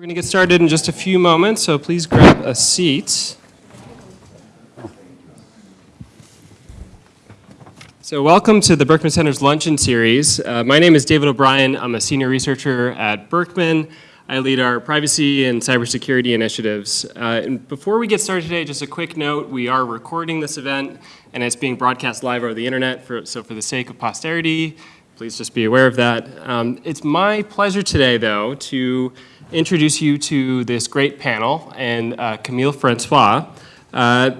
We're going to get started in just a few moments, so please grab a seat. So welcome to the Berkman Center's Luncheon Series. Uh, my name is David O'Brien. I'm a senior researcher at Berkman. I lead our privacy and cybersecurity initiatives. Uh, and before we get started today, just a quick note, we are recording this event and it's being broadcast live over the internet, for, so for the sake of posterity, please just be aware of that. Um, it's my pleasure today, though, to introduce you to this great panel and uh, Camille Francois. Uh,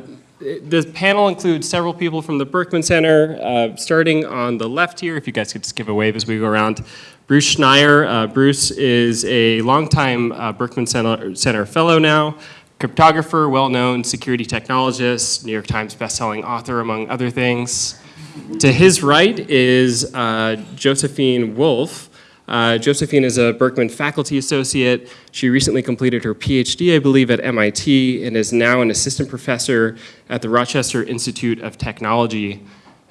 the panel includes several people from the Berkman Center, uh, starting on the left here, if you guys could just give a wave as we go around. Bruce Schneier. Uh, Bruce is a longtime uh, Berkman Center, Center fellow now, cryptographer, well-known security technologist, New York Times bestselling author, among other things. to his right is uh, Josephine Wolff, uh, Josephine is a Berkman faculty associate. She recently completed her PhD, I believe, at MIT and is now an assistant professor at the Rochester Institute of Technology.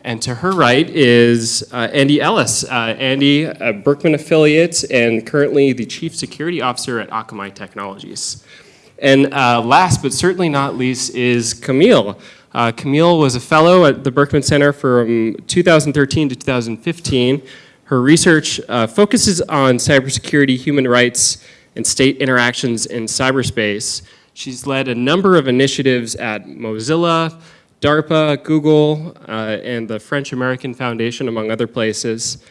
And to her right is uh, Andy Ellis. Uh, Andy, a Berkman affiliate and currently the chief security officer at Akamai Technologies. And uh, last but certainly not least is Camille. Uh, Camille was a fellow at the Berkman Center from 2013 to 2015 her research uh, focuses on cybersecurity, human rights, and state interactions in cyberspace. She's led a number of initiatives at Mozilla, DARPA, Google, uh, and the French-American Foundation, among other places.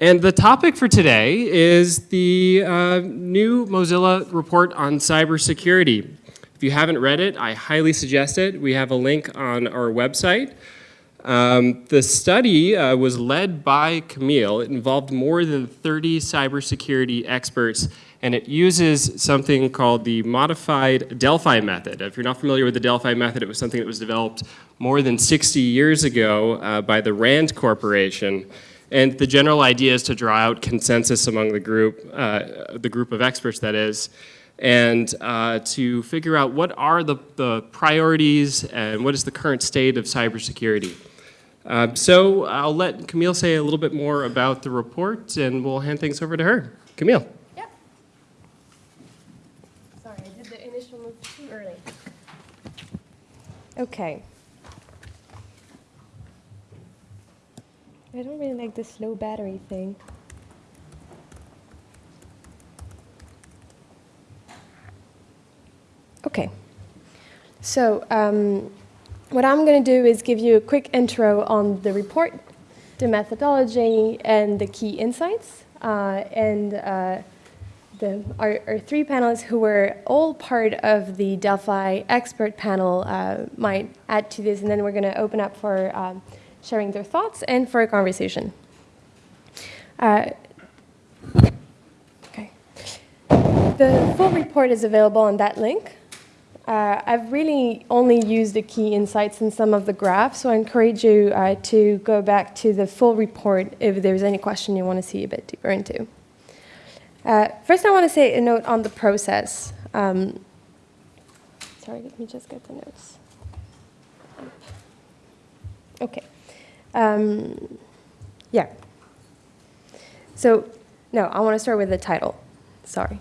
And the topic for today is the uh, new Mozilla report on cybersecurity. If you haven't read it, I highly suggest it. We have a link on our website. Um, the study uh, was led by Camille. It involved more than 30 cybersecurity experts, and it uses something called the modified Delphi method. If you're not familiar with the Delphi method, it was something that was developed more than 60 years ago uh, by the RAND Corporation. And the general idea is to draw out consensus among the group, uh, the group of experts that is, and uh, to figure out what are the, the priorities and what is the current state of cybersecurity. Uh, so I'll let Camille say a little bit more about the report and we'll hand things over to her. Camille. Yeah. Sorry, I did the initial move too early. Okay. I don't really like the slow battery thing. Okay. So, um, what I'm going to do is give you a quick intro on the report, the methodology, and the key insights. Uh, and uh, the, our, our, three panelists who were all part of the Delphi expert panel uh, might add to this, and then we're going to open up for um, sharing their thoughts and for a conversation. Uh, okay. The full report is available on that link. Uh, I've really only used the key insights in some of the graphs, so I encourage you uh, to go back to the full report if there's any question you want to see a bit deeper into. Uh, first, I want to say a note on the process. Um, sorry, let me just get the notes. Okay. Um, yeah. So, no, I want to start with the title. Sorry.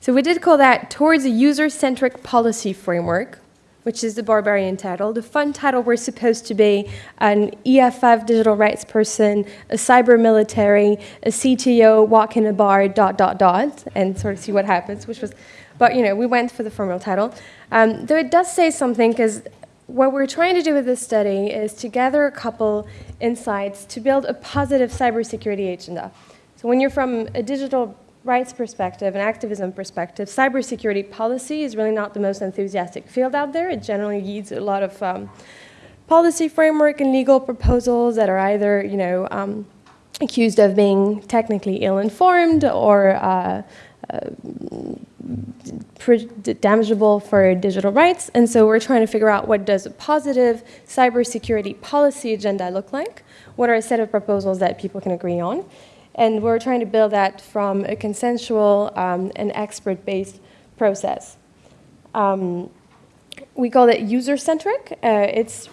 So we did call that Towards a User-Centric Policy Framework, which is the barbarian title. The fun title was supposed to be an EFF digital rights person, a cyber military, a CTO, walk in a bar, dot, dot, dot, and sort of see what happens, which was, but you know, we went for the formal title. Um, though it does say something, because what we're trying to do with this study is to gather a couple insights to build a positive cybersecurity agenda. So when you're from a digital rights perspective and activism perspective, cybersecurity policy is really not the most enthusiastic field out there. It generally needs a lot of um, policy framework and legal proposals that are either, you know, um, accused of being technically ill-informed or uh, uh, damageable for digital rights. And so we're trying to figure out what does a positive cybersecurity policy agenda look like? What are a set of proposals that people can agree on? And we're trying to build that from a consensual um, and expert-based process. Um, we call it user-centric. Uh, it's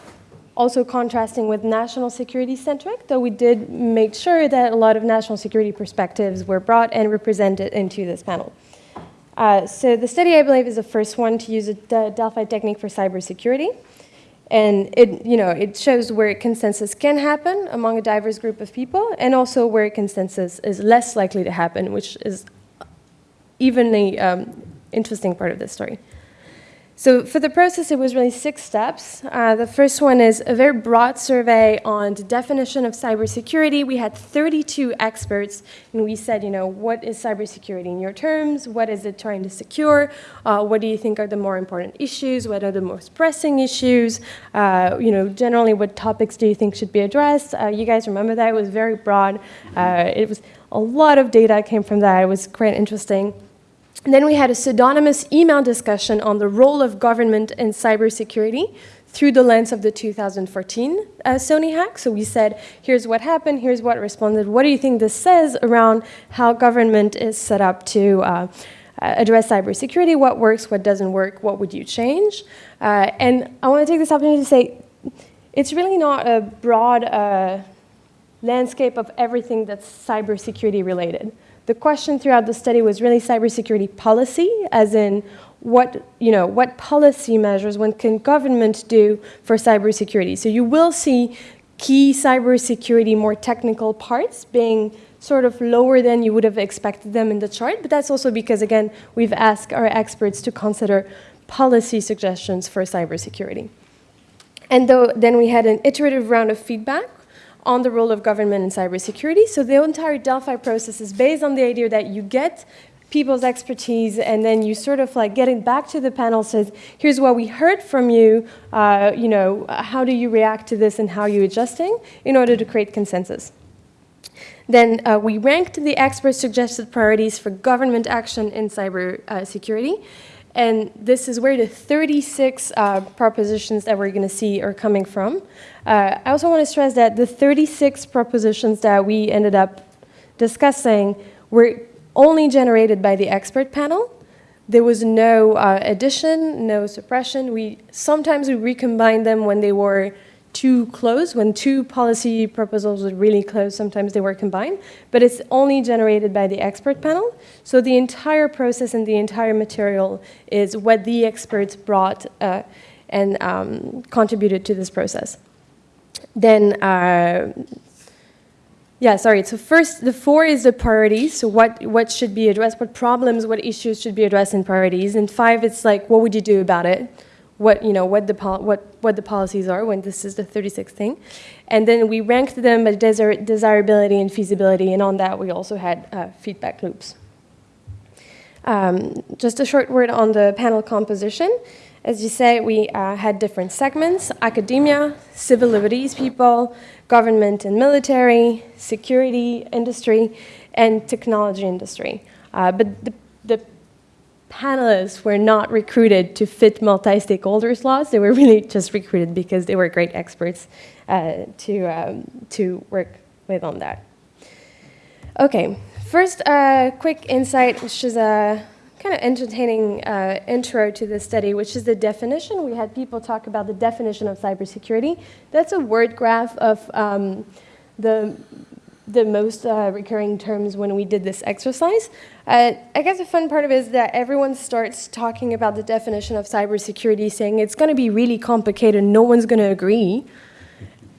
also contrasting with national security-centric, though we did make sure that a lot of national security perspectives were brought and represented into this panel. Uh, so the study, I believe, is the first one to use a Delphi technique for cybersecurity. And it, you know, it shows where consensus can happen among a diverse group of people, and also where consensus is less likely to happen, which is even a um, interesting part of this story. So for the process, it was really six steps. Uh, the first one is a very broad survey on the definition of cybersecurity. We had 32 experts, and we said, you know, what is cybersecurity in your terms? What is it trying to secure? Uh, what do you think are the more important issues? What are the most pressing issues? Uh, you know, generally, what topics do you think should be addressed? Uh, you guys remember that? It was very broad. Uh, it was a lot of data came from that. It was quite interesting. And then we had a pseudonymous email discussion on the role of government in cybersecurity through the lens of the 2014 uh, Sony hack. So we said, here's what happened, here's what responded. What do you think this says around how government is set up to uh, address cybersecurity? What works, what doesn't work, what would you change? Uh, and I want to take this opportunity to say, it's really not a broad uh, landscape of everything that's cybersecurity related. The question throughout the study was really cybersecurity policy, as in what, you know, what policy measures one can government do for cybersecurity. So you will see key cybersecurity, more technical parts being sort of lower than you would have expected them in the chart, but that's also because, again, we've asked our experts to consider policy suggestions for cybersecurity. And though, then we had an iterative round of feedback on the role of government in cybersecurity. So the entire Delphi process is based on the idea that you get people's expertise and then you sort of like getting back to the panel says, here's what we heard from you, uh, you know, how do you react to this and how are you adjusting in order to create consensus. Then uh, we ranked the experts' suggested priorities for government action in cybersecurity. Uh, and this is where the 36 uh, propositions that we're going to see are coming from. Uh, I also want to stress that the 36 propositions that we ended up discussing were only generated by the expert panel. There was no uh, addition, no suppression. We sometimes we recombined them when they were too close, when two policy proposals were really close, sometimes they were combined, but it's only generated by the expert panel. So the entire process and the entire material is what the experts brought uh, and um, contributed to this process. Then, uh, yeah, sorry, so first, the four is the priorities, so what, what should be addressed, what problems, what issues should be addressed in priorities, and five, it's like, what would you do about it? What you know what the what what the policies are when this is the 36th thing, and then we ranked them by desir desirability and feasibility, and on that we also had uh, feedback loops. Um, just a short word on the panel composition. As you say, we uh, had different segments: academia, civil liberties people, government and military, security industry, and technology industry. Uh, but the, the panelists were not recruited to fit multi-stakeholders laws. They were really just recruited because they were great experts uh, to, um, to work with on that. Okay, first a uh, quick insight, which is a kind of entertaining uh, intro to the study, which is the definition. We had people talk about the definition of cybersecurity. That's a word graph of um, the the most uh, recurring terms when we did this exercise. Uh, I guess the fun part of it is that everyone starts talking about the definition of cybersecurity, saying it's going to be really complicated, no one's going to agree.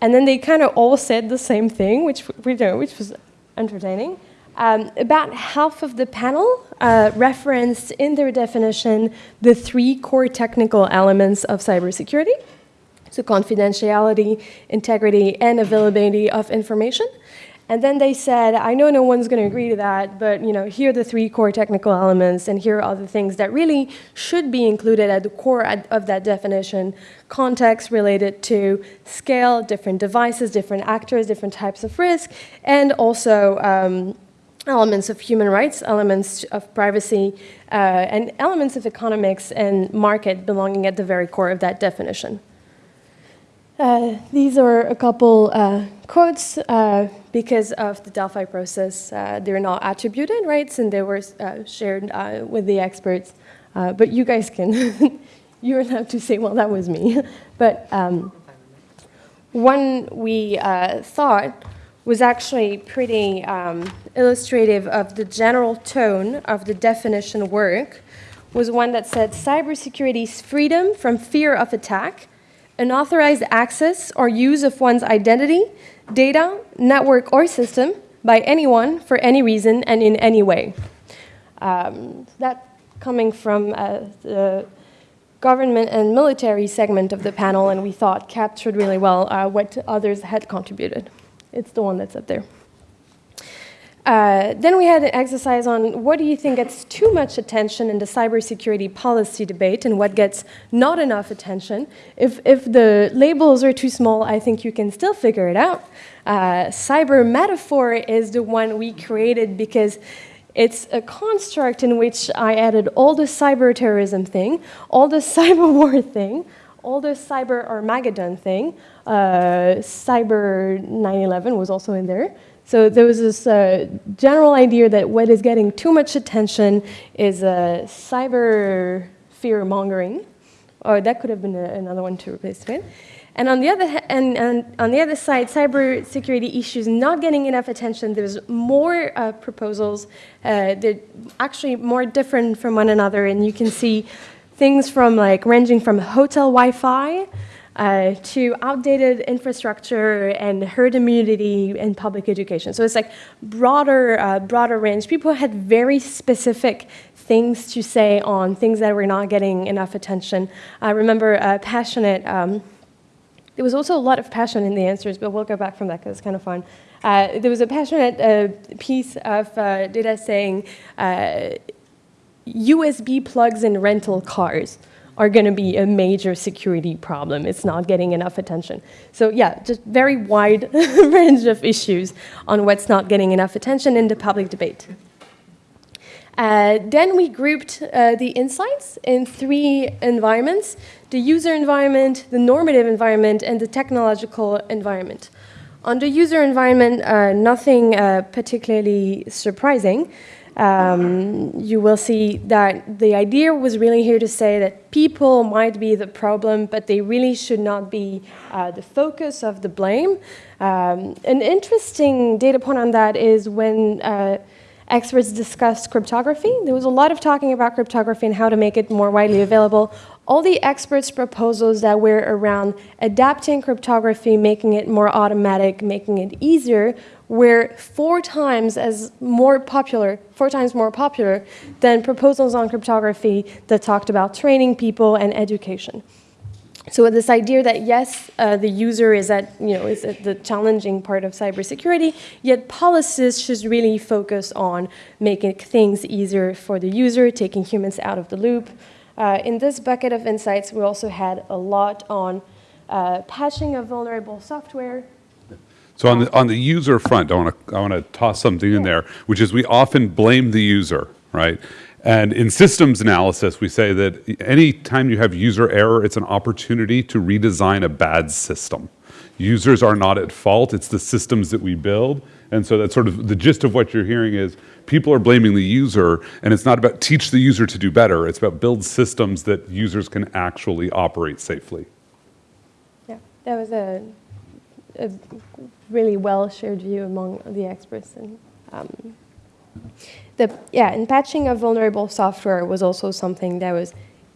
And then they kind of all said the same thing, which, know, which was entertaining. Um, about half of the panel uh, referenced in their definition the three core technical elements of cybersecurity. So confidentiality, integrity, and availability of information. And then they said, I know no one's going to agree to that, but you know, here are the three core technical elements, and here are the things that really should be included at the core of that definition. Context related to scale, different devices, different actors, different types of risk, and also um, elements of human rights, elements of privacy, uh, and elements of economics and market belonging at the very core of that definition. Uh, these are a couple uh, quotes uh, because of the Delphi process. Uh, they're not attributed rights and they were uh, shared with the experts. but you guys can, you're allowed to say, well, that was me. but um, one we thought was actually pretty um, illustrative of the general tone of the definition work was one that said cybersecurity is freedom from fear of attack, unauthorized access or use of one's identity, data, network, or system by anyone for any reason and in any way. Um, that coming from uh, the government and military segment of the panel, and we thought captured really well uh, what others had contributed. It's the one that's up there. Uh, then we had an exercise on what do you think gets too much attention in the cybersecurity policy debate and what gets not enough attention. If, if the labels are too small, I think you can still figure it out. Uh, cyber metaphor is the one we created because it's a construct in which I added all the cyber terrorism thing, all the cyber war thing, all the cyber Armageddon thing. Uh, cyber 9/11 was also in there. So there was this uh, general idea that what is getting too much attention is uh, cyber fear mongering, or that could have been a, another one to replace it. And on the other and, and on the other side, cybersecurity issues not getting enough attention. There's more uh, proposals. Uh, they're actually more different from one another, and you can see things from like ranging from hotel Wi-Fi uh, to outdated infrastructure and herd immunity and public education. So it's like broader, uh, broader range. People had very specific things to say on things that were not getting enough attention. I remember uh, passionate. Um, there was also a lot of passion in the answers, but we'll go back from that because it's kind of fun. Uh, there was a passionate uh, piece of uh, data saying USB plugs in rental cars are going to be a major security problem. It's not getting enough attention. So yeah, just very wide range of issues on what's not getting enough attention in the public debate. Uh, then we grouped uh, the insights in three environments, the user environment, the normative environment, and the technological environment. On the user environment, uh, nothing uh, particularly surprising um, you will see that the idea was really here to say that people might be the problem, but they really should not be uh, the focus of the blame. Um, an interesting data point on that is when uh, experts discussed cryptography. There was a lot of talking about cryptography and how to make it more widely available. All the experts' proposals that were around adapting cryptography, making it more automatic, making it easier, were four times as more popular, four times more popular than proposals on cryptography that talked about training people and education. So this idea that yes, uh, the user is at you know is at the challenging part of cybersecurity, yet policies should really focus on making things easier for the user, taking humans out of the loop. Uh, in this bucket of insights, we also had a lot on uh, patching of vulnerable software, so on the, on the user front, I want to I want to toss something in there, which is we often blame the user, right? And in systems analysis, we say that any time you have user error, it's an opportunity to redesign a bad system. Users are not at fault, it's the systems that we build. And so that's sort of the gist of what you're hearing is people are blaming the user, and it's not about teach the user to do better, it's about build systems that users can actually operate safely. Yeah, that was a a really well shared view among the experts. And um, the yeah, and patching of vulnerable software was also something that was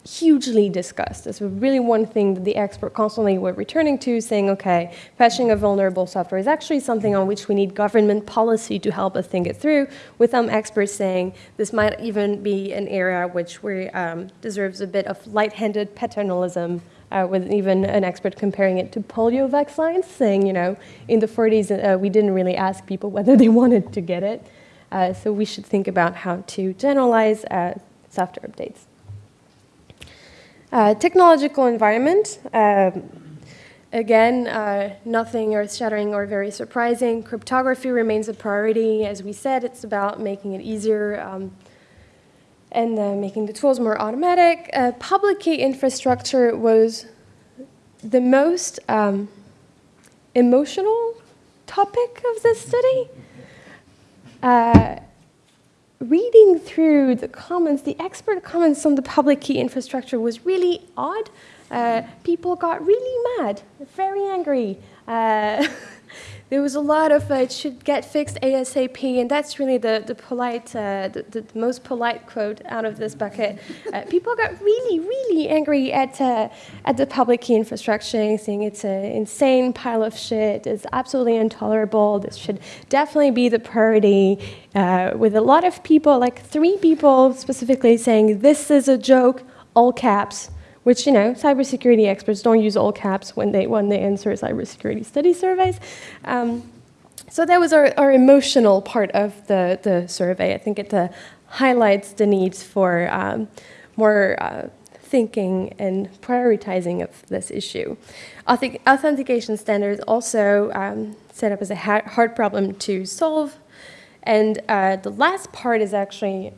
hugely discussed. This was really one thing that the expert constantly were returning to, saying, okay, patching of vulnerable software is actually something on which we need government policy to help us think it through, with some experts saying this might even be an area which we, um, deserves a bit of light-handed paternalism uh, with even an expert comparing it to polio vaccines, saying, you know, in the 40s, uh, we didn't really ask people whether they wanted to get it. Uh, so we should think about how to generalize uh, software updates. Uh, technological environment. Um, again, uh, nothing earth-shattering or very surprising. Cryptography remains a priority. As we said, it's about making it easier um, and uh, making the tools more automatic. Uh, public key infrastructure was the most um, emotional topic of this study. Uh, reading through the comments, the expert comments on the public key infrastructure was really odd. Uh, people got really mad, very angry. There was a lot of uh, it should get fixed ASAP, and that's really the the polite, uh, the, the most polite quote out of this bucket. Uh, people got really, really angry at uh, at the public key infrastructure, saying it's an insane pile of shit. It's absolutely intolerable. This should definitely be the priority. Uh, with a lot of people, like three people specifically, saying this is a joke, all caps which you know cybersecurity experts don't use all caps when they when they answer cybersecurity study surveys. Um, so that was our, our emotional part of the, the survey. I think it uh, highlights the needs for um, more uh, thinking and prioritizing of this issue. Auth authentication standards also um, set up as a ha hard problem to solve. And uh, the last part is actually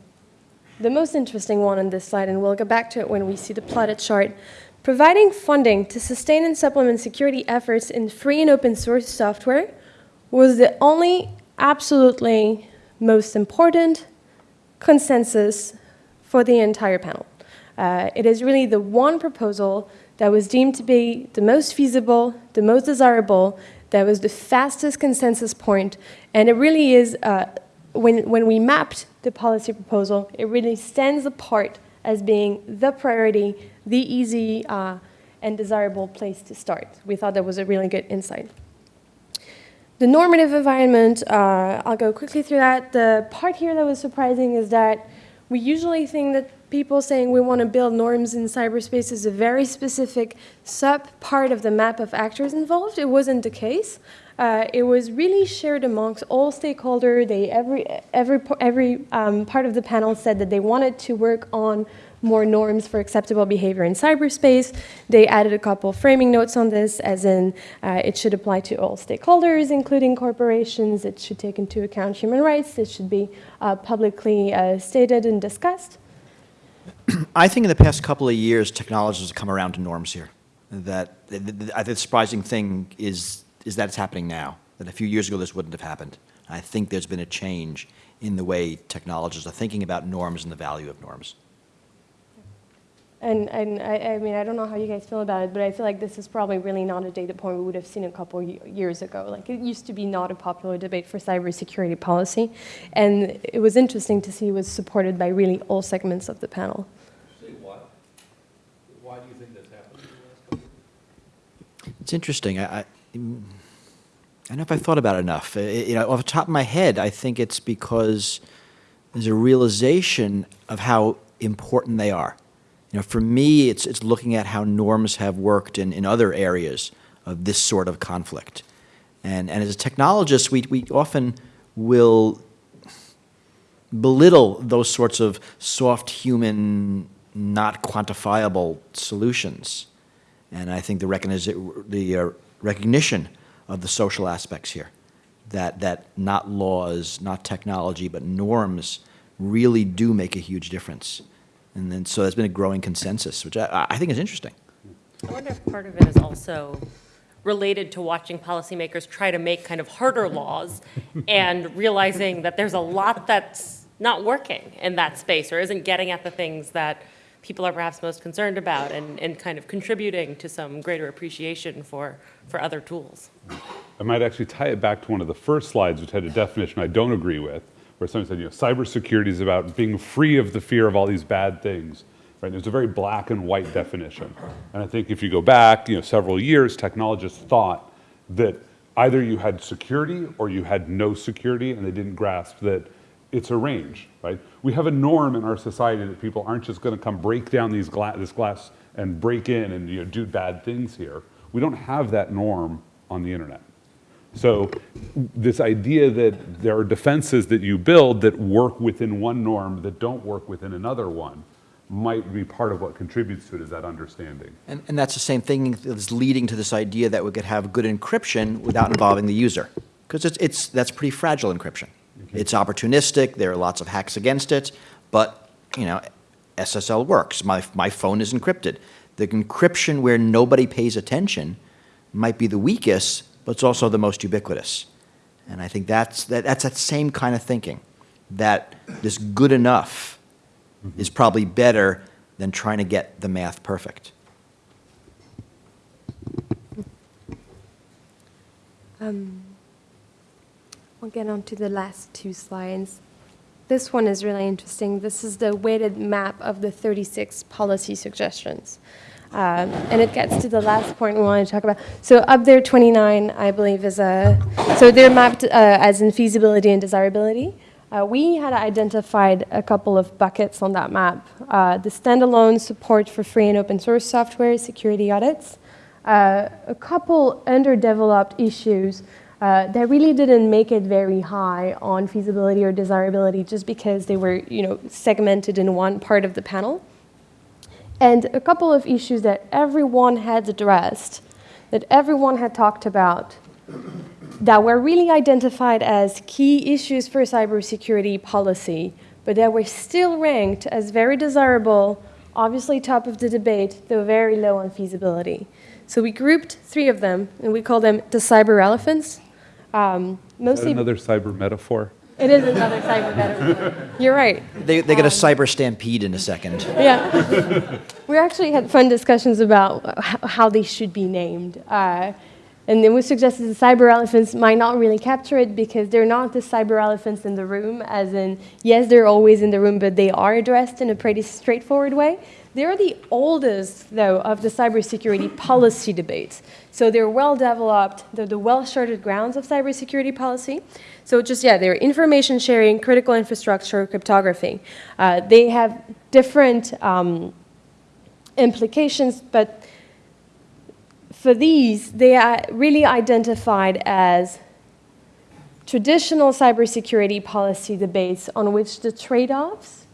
the most interesting one on this slide, and we'll go back to it when we see the plotted chart. Providing funding to sustain and supplement security efforts in free and open source software was the only absolutely most important consensus for the entire panel. Uh, it is really the one proposal that was deemed to be the most feasible, the most desirable, that was the fastest consensus point, and it really is, uh, when, when we mapped the policy proposal, it really stands apart as being the priority, the easy uh, and desirable place to start. We thought that was a really good insight. The normative environment, uh, I'll go quickly through that. The part here that was surprising is that we usually think that people saying we want to build norms in cyberspace is a very specific sub-part of the map of actors involved. It wasn't the case. Uh, it was really shared amongst all stakeholders. They, every every, every um, part of the panel said that they wanted to work on more norms for acceptable behavior in cyberspace. They added a couple framing notes on this, as in uh, it should apply to all stakeholders, including corporations. It should take into account human rights. It should be uh, publicly uh, stated and discussed. I think in the past couple of years, technologies have come around to norms here. That the, the, the surprising thing is is that it's happening now. That a few years ago this wouldn't have happened. I think there's been a change in the way technologists are thinking about norms and the value of norms. And, and I, I, mean, I don't know how you guys feel about it, but I feel like this is probably really not a data point we would have seen a couple years ago. Like it used to be not a popular debate for cybersecurity policy, and it was interesting to see it was supported by really all segments of the panel. Why? Why do you think that's happened? It's interesting. I, I, I don't know if I thought about it enough. It, you know, off the top of my head, I think it's because there's a realization of how important they are. You know, for me, it's, it's looking at how norms have worked in, in other areas of this sort of conflict. And, and as a technologist, we, we often will belittle those sorts of soft human, not quantifiable solutions. And I think the, recognition the uh, recognition of the social aspects here, that, that not laws, not technology, but norms really do make a huge difference. And then, so there's been a growing consensus, which I, I think is interesting. I wonder if part of it is also related to watching policymakers try to make kind of harder laws and realizing that there's a lot that's not working in that space or isn't getting at the things that people are perhaps most concerned about and, and kind of contributing to some greater appreciation for, for other tools. I might actually tie it back to one of the first slides, which had a definition I don't agree with, where someone said, you know, cybersecurity is about being free of the fear of all these bad things. Right? There's a very black and white definition. And I think if you go back, you know, several years, technologists thought that either you had security or you had no security, and they didn't grasp that it's a range, right? We have a norm in our society that people aren't just going to come break down these gla this glass and break in and you know, do bad things here. We don't have that norm on the internet. So this idea that there are defenses that you build that work within one norm that don't work within another one might be part of what contributes to it is that understanding. And, and that's the same thing that's leading to this idea that we could have good encryption without involving the user. Because it's, it's, that's pretty fragile encryption. Okay. It's opportunistic, there are lots of hacks against it, but you know, SSL works. My, my phone is encrypted. The encryption where nobody pays attention might be the weakest, but it's also the most ubiquitous. And I think that's that, that's that same kind of thinking, that this good enough mm -hmm. is probably better than trying to get the math perfect. Um, I'll get on to the last two slides. This one is really interesting. This is the weighted map of the 36 policy suggestions. Um, and it gets to the last point we want to talk about. So up there, 29, I believe, is a, so they're mapped uh, as in feasibility and desirability. Uh, we had identified a couple of buckets on that map. Uh, the standalone support for free and open source software, security audits, uh, a couple underdeveloped issues uh, that really didn't make it very high on feasibility or desirability just because they were, you know, segmented in one part of the panel. And a couple of issues that everyone had addressed, that everyone had talked about, that were really identified as key issues for cybersecurity policy, but that were still ranked as very desirable, obviously top of the debate, though very low on feasibility. So we grouped three of them, and we call them the cyber elephants. Um, Is that mostly, another cyber metaphor? it is another cyber metaphor. You're right. They, they get a cyber stampede in a second. Yeah. we actually had fun discussions about how they should be named. Uh, and then we suggested the cyber elephants might not really capture it because they're not the cyber elephants in the room, as in, yes, they're always in the room, but they are addressed in a pretty straightforward way. They're the oldest, though, of the cybersecurity policy debates. So they're well developed, they're the well charted grounds of cybersecurity policy. So just, yeah, they're information sharing, critical infrastructure, cryptography. Uh, they have different um, implications, but for these, they are really identified as traditional cybersecurity policy debates on which the trade offs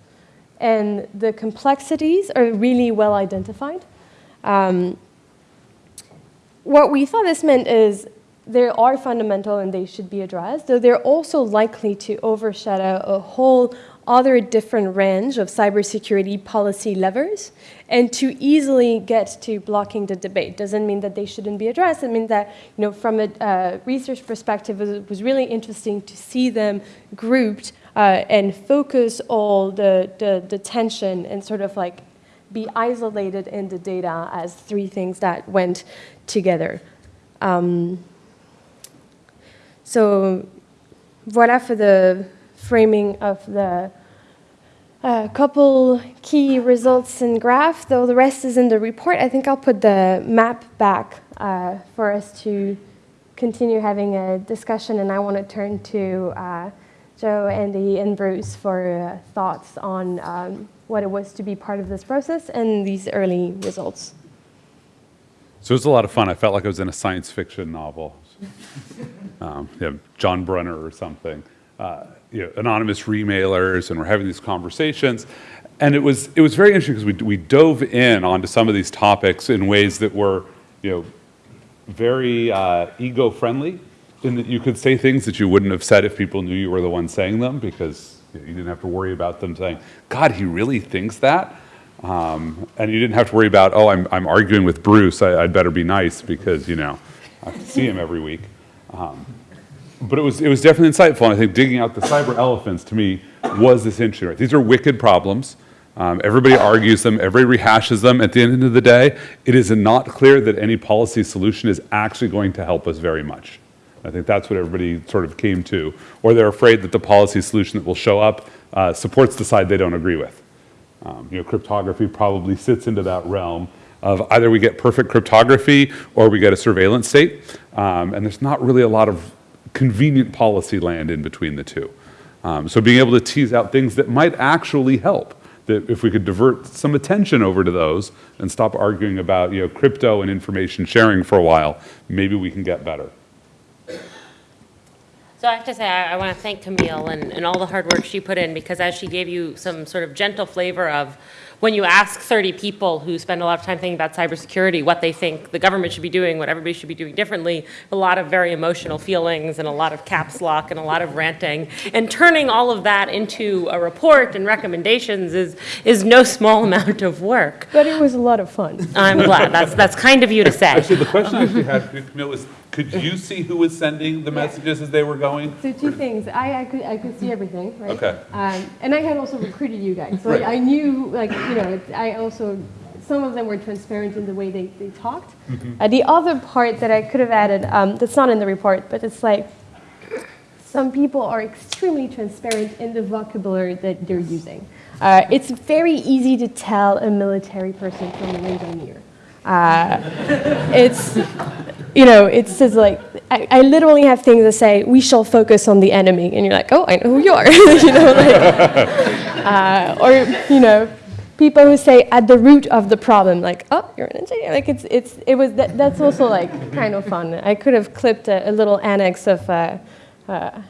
and the complexities are really well identified. Um, what we thought this meant is they are fundamental and they should be addressed, though they're also likely to overshadow a whole other different range of cybersecurity policy levers and to easily get to blocking the debate. Doesn't mean that they shouldn't be addressed. It means that, you know, from a uh, research perspective, it was really interesting to see them grouped uh, and focus all the, the, the tension and sort of like be isolated in the data as three things that went together. Um, so voilà for the framing of the uh, couple key results and graph, though the rest is in the report. I think I'll put the map back uh, for us to continue having a discussion, and I want to turn to uh, Joe, Andy, and Bruce for uh, thoughts on um, what it was to be part of this process and these early results. So it was a lot of fun. I felt like I was in a science fiction novel. um, know, John Brunner or something. Uh, you know, anonymous remailers, and we're having these conversations. And it was, it was very interesting because we, we dove in onto some of these topics in ways that were, you know, very uh, ego-friendly, in that you could say things that you wouldn't have said if people knew you were the one saying them, because you, know, you didn't have to worry about them saying, "God, he really thinks that," um, and you didn't have to worry about, "Oh, I'm, I'm arguing with Bruce. I, I'd better be nice because you know I see him every week." Um, but it was, it was definitely insightful, and I think digging out the cyber elephants to me was this interesting. Right? These are wicked problems. Um, everybody argues them, everybody rehashes them. At the end of the day, it is not clear that any policy solution is actually going to help us very much. I think that's what everybody sort of came to. Or they're afraid that the policy solution that will show up uh, supports the side they don't agree with. Um, you know, cryptography probably sits into that realm of either we get perfect cryptography or we get a surveillance state. Um, and there's not really a lot of convenient policy land in between the two. Um, so being able to tease out things that might actually help, that if we could divert some attention over to those and stop arguing about you know, crypto and information sharing for a while, maybe we can get better. So I have to say, I, I want to thank Camille and, and all the hard work she put in, because as she gave you some sort of gentle flavor of, when you ask 30 people who spend a lot of time thinking about cybersecurity, what they think the government should be doing, what everybody should be doing differently, a lot of very emotional feelings and a lot of caps lock and a lot of ranting. And turning all of that into a report and recommendations is, is no small amount of work. But it was a lot of fun. I'm glad. That's, that's kind of you to say. Actually, the question I actually uh-huh. had, Camille, was could you see who was sending the messages as they were going? So two things. I, I could I could see everything, right? Okay. Um, and I had also recruited you guys, so Right. I, I knew like you know it, I also some of them were transparent in the way they, they talked. Uh, the other part that I could have added um, that's not in the report, but it's like some people are extremely transparent in the vocabulary that they're using. Uh, it's very easy to tell a military person from a engineer. Uh, it's, you know, it says like, I, I literally have things that say, we shall focus on the enemy. And you're like, oh, I know who you are. you know, like, uh, or, you know, people who say at the root of the problem, like, oh, you're an engineer. Like, it's, it's, it was, that, that's also like kind of fun. I could have clipped a, a little annex of, uh, uh,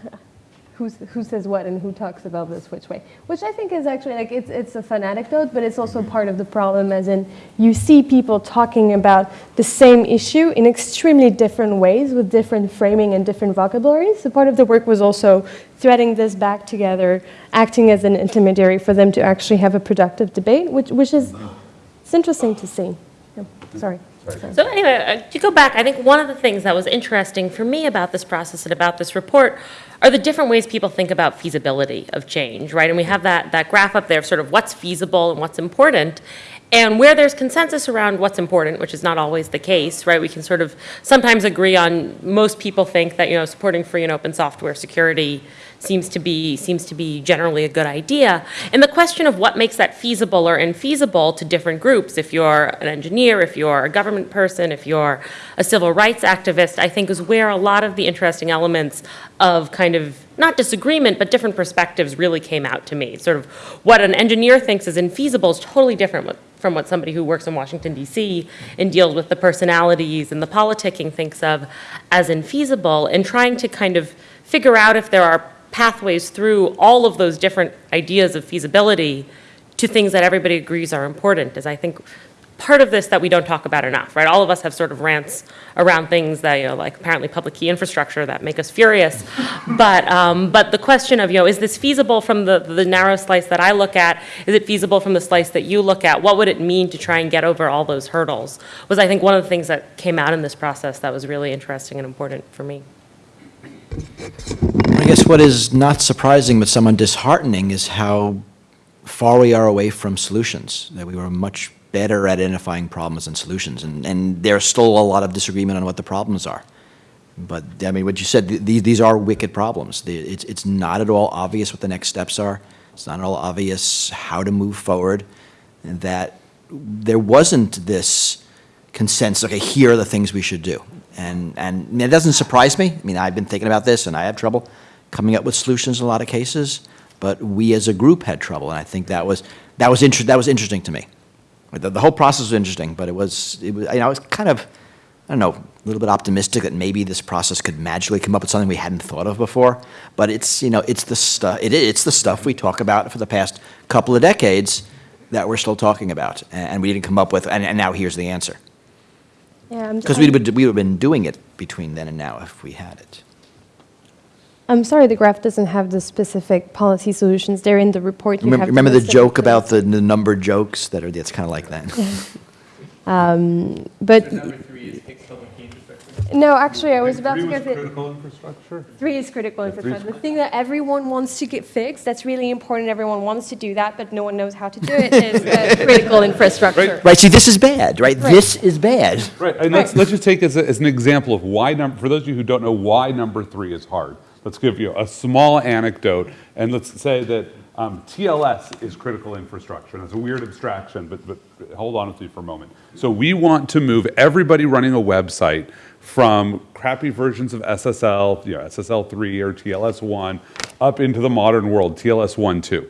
who's, who says what and who talks about this which way, which I think is actually like it's, it's a fun anecdote, but it's also part of the problem, as in you see people talking about the same issue in extremely different ways with different framing and different vocabularies. So part of the work was also threading this back together, acting as an intermediary for them to actually have a productive debate, which, which is it's interesting to see. Yeah, sorry. Sorry. So anyway, uh, to go back, I think one of the things that was interesting for me about this process and about this report are the different ways people think about feasibility of change, right? And we have that, that graph up there of sort of what's feasible and what's important. And where there's consensus around what's important, which is not always the case, right? We can sort of sometimes agree on, most people think that, you know, supporting free and open software security seems to be, seems to be generally a good idea. And the question of what makes that feasible or infeasible to different groups, if you're an engineer, if you're a government person, if you're a civil rights activist, I think is where a lot of the interesting elements of kind of not disagreement, but different perspectives really came out to me. Sort of what an engineer thinks is infeasible is totally different from what somebody who works in Washington, D.C. and deals with the personalities and the politicking thinks of as infeasible, and trying to kind of figure out if there are pathways through all of those different ideas of feasibility to things that everybody agrees are important is I think part of this that we don't talk about enough, right? All of us have sort of rants around things that, you know, like apparently public key infrastructure that make us furious. But, um, but the question of, you know, is this feasible from the, the narrow slice that I look at? Is it feasible from the slice that you look at? What would it mean to try and get over all those hurdles? Was I think one of the things that came out in this process that was really interesting and important for me. I guess what is not surprising but somewhat disheartening is how far we are away from solutions, that we were much better at identifying problems and solutions, and, and there's still a lot of disagreement on what the problems are. But, I mean, what you said, th- these, these are wicked problems. It's, it's not at all obvious what the next steps are. It's not at all obvious how to move forward, and that there wasn't this consensus, okay, here are the things we should do. And, and it doesn't surprise me. I mean, I've been thinking about this, and I have trouble coming up with solutions in a lot of cases, but we as a group had trouble, and I think that was, that was, inter- that was interesting to me. The, the whole process was interesting, but it was, it was, you know, I was kind of, I don't know, a little bit optimistic that maybe this process could magically come up with something we hadn't thought of before. But it's, you know, it's the stuff, it, it's the stuff we talk about for the past couple of decades that we're still talking about, and, and we didn't come up with, and, and now here's the answer. Yeah, Because we'd, we would have been doing it between then and now if we had it. I'm sorry the graph doesn't have the specific policy solutions. They're in the report. You Remember, have remember the joke them. about the, the numbered jokes that are, it's kind of like that. Um, but, Number three is Higgs public key infrastructure. No, actually, I was about to Three go was through. critical infrastructure? Three is critical three's infrastructure. The thing that everyone wants to get fixed, that's really important, everyone wants to do that, but no one knows how to do it, is uh, critical infrastructure. Right, see, this is bad, right? Right. This is bad. Right, and let's, let's just take as, a, as an example of why, num- for those of you who don't know why number three is hard, let's give you a small anecdote, and let's say that um, TLS is critical infrastructure. And it's a weird abstraction, but, but hold on with me for a moment. So we want to move everybody running a website from crappy versions of SSL, you know, SSL3 or TLS1, up into the modern world, TLS1, 2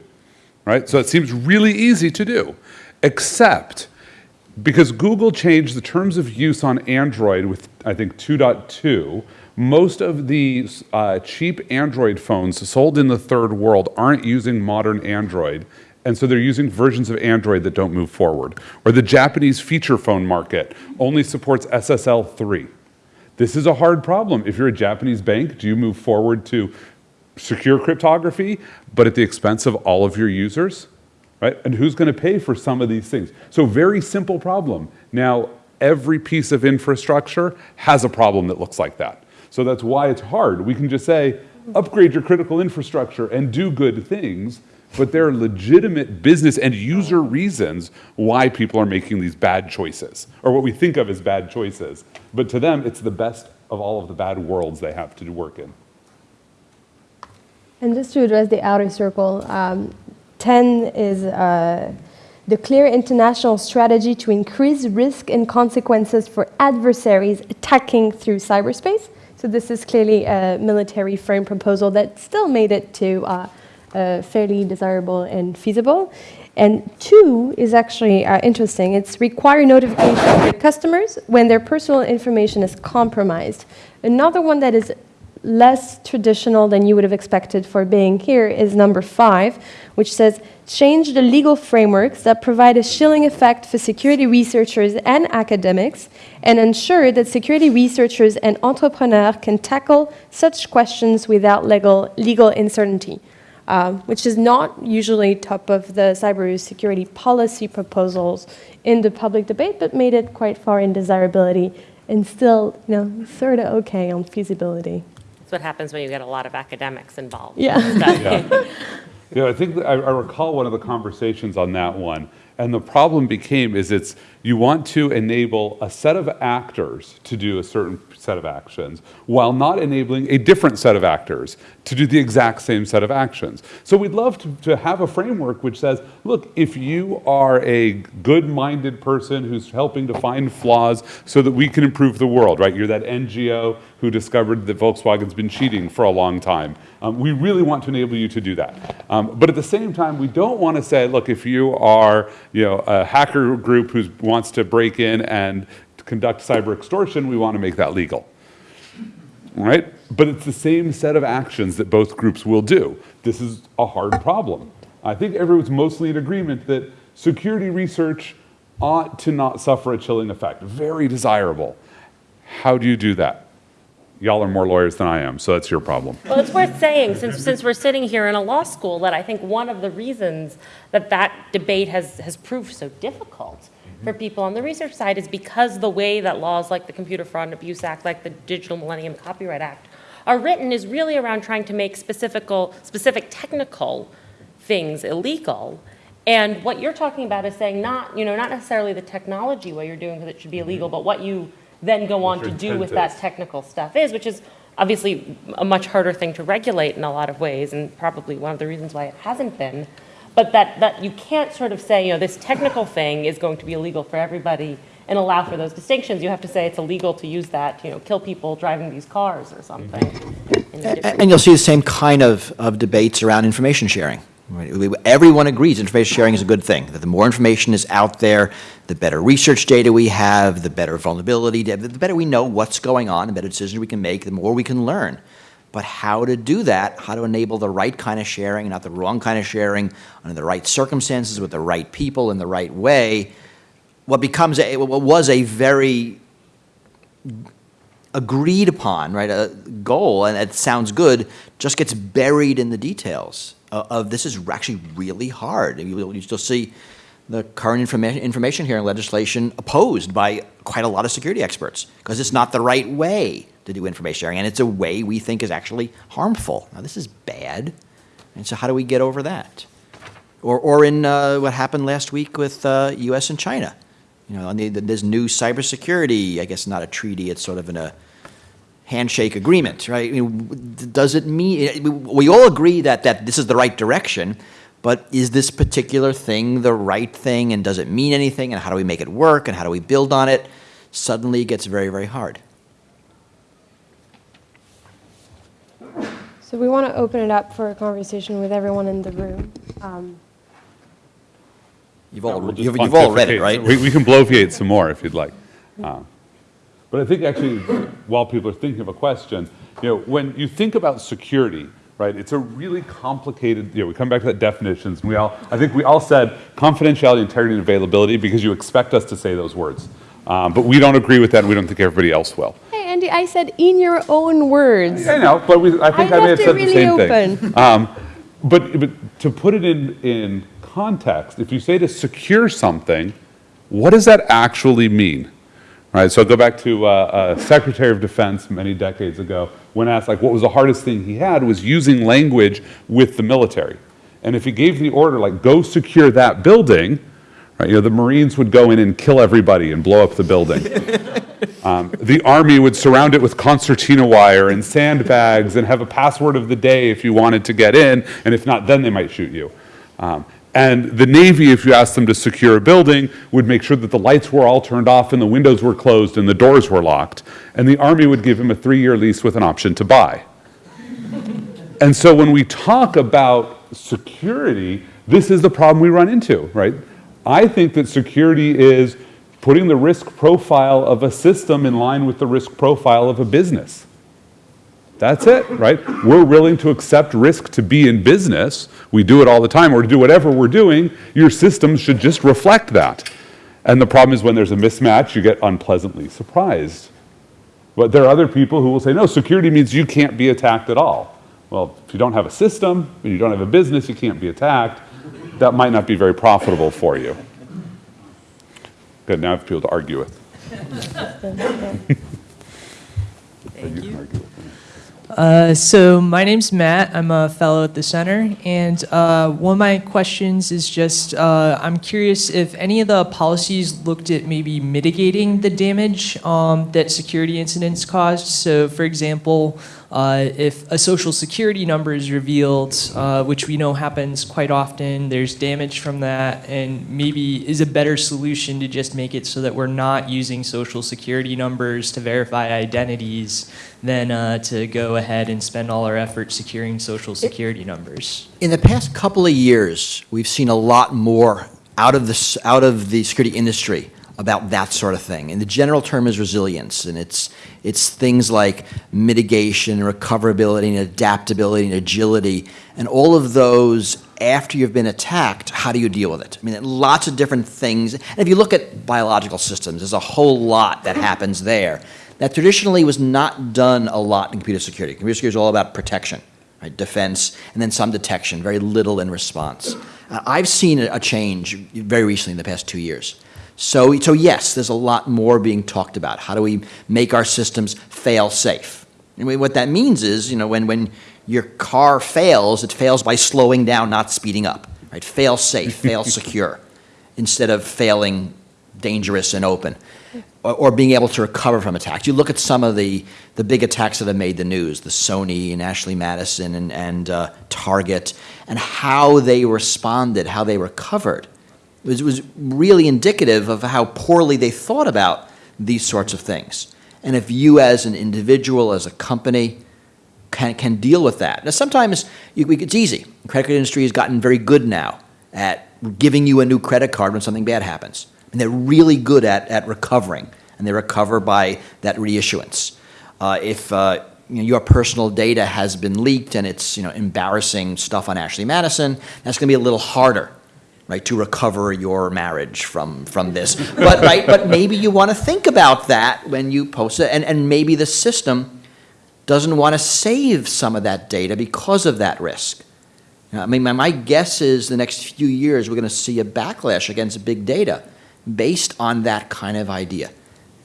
right? So it seems really easy to do, except because Google changed the terms of use on Android with, I think, 2.2, most of the uh, cheap Android phones sold in the third world aren't using modern Android. And so they're using versions of Android that don't move forward. Or the Japanese feature phone market only supports SSL 3. This is a hard problem. If you're a Japanese bank, do you move forward to secure cryptography, but at the expense of all of your users? Right? And who's going to pay for some of these things? So, very simple problem. Now, every piece of infrastructure has a problem that looks like that. So, that's why it's hard. We can just say, upgrade your critical infrastructure and do good things, but there are legitimate business and user reasons why people are making these bad choices, or what we think of as bad choices. But to them, it's the best of all of the bad worlds they have to work in. And just to address the outer circle, um, 10 is uh, the clear international strategy to increase risk and consequences for adversaries attacking through cyberspace. So this is clearly a military frame proposal that still made it to uh, uh, fairly desirable and feasible. And two is actually uh, interesting. It's require notification to customers when their personal information is compromised. Another one that is less traditional than you would have expected for being here is number five, which says change the legal frameworks that provide a chilling effect for security researchers and academics and ensure that security researchers and entrepreneurs can tackle such questions without legal, legal uncertainty. Um, which is not usually top of the cybersecurity policy proposals in the public debate, but made it quite far in desirability and still, you know, sort of okay on feasibility. That's what happens when you get a lot of academics involved. Yeah. Yeah. You know, I think I, I recall one of the conversations on that one, and the problem became is it's you want to enable a set of actors to do a certain set of actions while not enabling a different set of actors to do the exact same set of actions. So we'd love to, to have a framework which says, look, if you are a good-minded person who's helping to find flaws so that we can improve the world, right? You're that NGO who discovered that Volkswagen's been cheating for a long time. Um, we really want to enable you to do that. Um, but at the same time, we don't want to say, look, if you are you know, a hacker group who wants to break in and conduct cyber extortion, we want to make that legal. Right? But it's the same set of actions that both groups will do. This is a hard problem. I think everyone's mostly in agreement that security research ought to not suffer a chilling effect. Very desirable. How do you do that? Y'all are more lawyers than I am, so that's your problem. Well, it's worth saying, since, since we're sitting here in a law school, that I think one of the reasons that that debate has, has proved so difficult mm-hmm. for people on the research side is because the way that laws like the Computer Fraud and Abuse Act, like the Digital Millennium Copyright Act, are written is really around trying to make specific, specific technical things illegal. And what you're talking about is saying not, you know, not necessarily the technology what you're doing because it should be illegal, mm-hmm. but what you then go on to do intent with that technical stuff is, which is obviously a much harder thing to regulate in a lot of ways, and probably one of the reasons why it hasn't been. But that, that you can't sort of say, you know, this technical thing is going to be illegal for everybody and allow for those distinctions. You have to say it's illegal to use that, you know, kill people driving these cars or something. in a A- And you'll see the same kind of, of debates around information sharing. Everyone agrees information sharing is a good thing, that the more information is out there, the better research data we have, the better vulnerability, the better we know what's going on, the better decisions we can make, the more we can learn. But how to do that, how to enable the right kind of sharing, not the wrong kind of sharing, under the right circumstances, with the right people, in the right way, what becomes, a- what was a very agreed upon, right, a goal, and it sounds good, just gets buried in the details of, of this is actually really hard. You, you still see the current information, information sharing legislation opposed by quite a lot of security experts because it's not the right way to do information sharing, and it's a way we think is actually harmful. Now, this is bad, and so how do we get over that? Or, or in uh, what happened last week with uh, U.S. and China. You know, on the, this new cybersecurity, I guess not a treaty, it's sort of in a handshake agreement, right? I mean, does it mean, we all agree that, that this is the right direction, but is this particular thing the right thing, and does it mean anything, and how do we make it work, and how do we build on it? Suddenly it gets very, very hard. So we want to open it up for a conversation with everyone in the room. Um, You've all, We'll you've, you've all read it, right? We, we can bloviate some more if you'd like. Uh, But I think actually, while people are thinking of a question, you know, when you think about security, right, it's a really complicated, you know, we come back to that definitions, and we all, I think we all said confidentiality, integrity, and availability because you expect us to say those words. Um, But we don't agree with that, and we don't think everybody else will. Hey, Andy, I said in your own words. I know, but we, I think I I, may have said the same open. thing. Um, but, but to put it in, in context, if you say to secure something, what does that actually mean? Right, so I'll go back to uh, uh, Secretary of Defense many decades ago, when asked like what was the hardest thing he had was using language with the military. And if he gave the order like go secure that building, right, you know, the Marines would go in and kill everybody and blow up the building. Um, the army would surround it with concertina wire and sandbags and have a password of the day if you wanted to get in, and if not, then they might shoot you. Um, and the Navy, if you asked them to secure a building, would make sure that the lights were all turned off and the windows were closed and the doors were locked. And the Army would give him a three-year lease with an option to buy. And so when we talk about security, this is the problem we run into, right? I think that security is putting the risk profile of a system in line with the risk profile of a business. That's it, right? We're willing to accept risk to be in business. We do it all the time, or to do whatever we're doing. Your system should just reflect that. And the problem is when there's a mismatch, you get unpleasantly surprised. But there are other people who will say, no, security means you can't be attacked at all. Well, if you don't have a system, and you don't have a business, you can't be attacked. That might not be very profitable for you. Good, now I have people to argue with. Thank you. Uh, so my name's Matt. I'm a fellow at the center, and uh, one of my questions is just uh, I'm curious if any of the policies looked at maybe mitigating the damage um, that security incidents caused. So, for example, uh, if a social security number is revealed, uh, which we know happens quite often, there's damage from that, and maybe is a better solution to just make it so that we're not using social security numbers to verify identities than uh, to go ahead and spend all our effort securing social security numbers. In the past couple of years, we've seen a lot more out of the, out of the security industry about that sort of thing. And the general term is resilience, and it's, it's things like mitigation, recoverability, and adaptability, and agility, and all of those after you've been attacked, how do you deal with it? I mean, lots of different things. And if you look at biological systems, there's a whole lot that happens there that traditionally was not done a lot in computer security. Computer security is all about protection right, defense, and then some detection, very little in response. Uh, I've seen a, a change very recently in the past two years. So, so yes, there's a lot more being talked about. How do we make our systems fail safe? And we- what that means is, you know, when, when your car fails, it fails by slowing down, not speeding up. Right? Fail safe, fail secure, instead of failing dangerous and open or, or being able to recover from attacks. You look at some of the, the big attacks that have made the news, the Sony and Ashley Madison and, and uh, Target, and how they responded, how they recovered. Was, was really indicative of how poorly they thought about these sorts of things. And if you as an individual, as a company, can, can deal with that. Now, sometimes you, it's easy. The credit card industry has gotten very good now at giving you a new credit card when something bad happens. And they're really good at, at recovering, and they recover by that reissuance. Uh, if uh, you know, your personal data has been leaked and it's you know, embarrassing stuff on Ashley Madison, that's going to be a little harder right, to recover your marriage from, from this. But, right, but maybe you want to think about that when you post it, and, and maybe the system doesn't want to save some of that data because of that risk. I mean, my, my guess is the next few years, we're going to see a backlash against big data based on that kind of idea.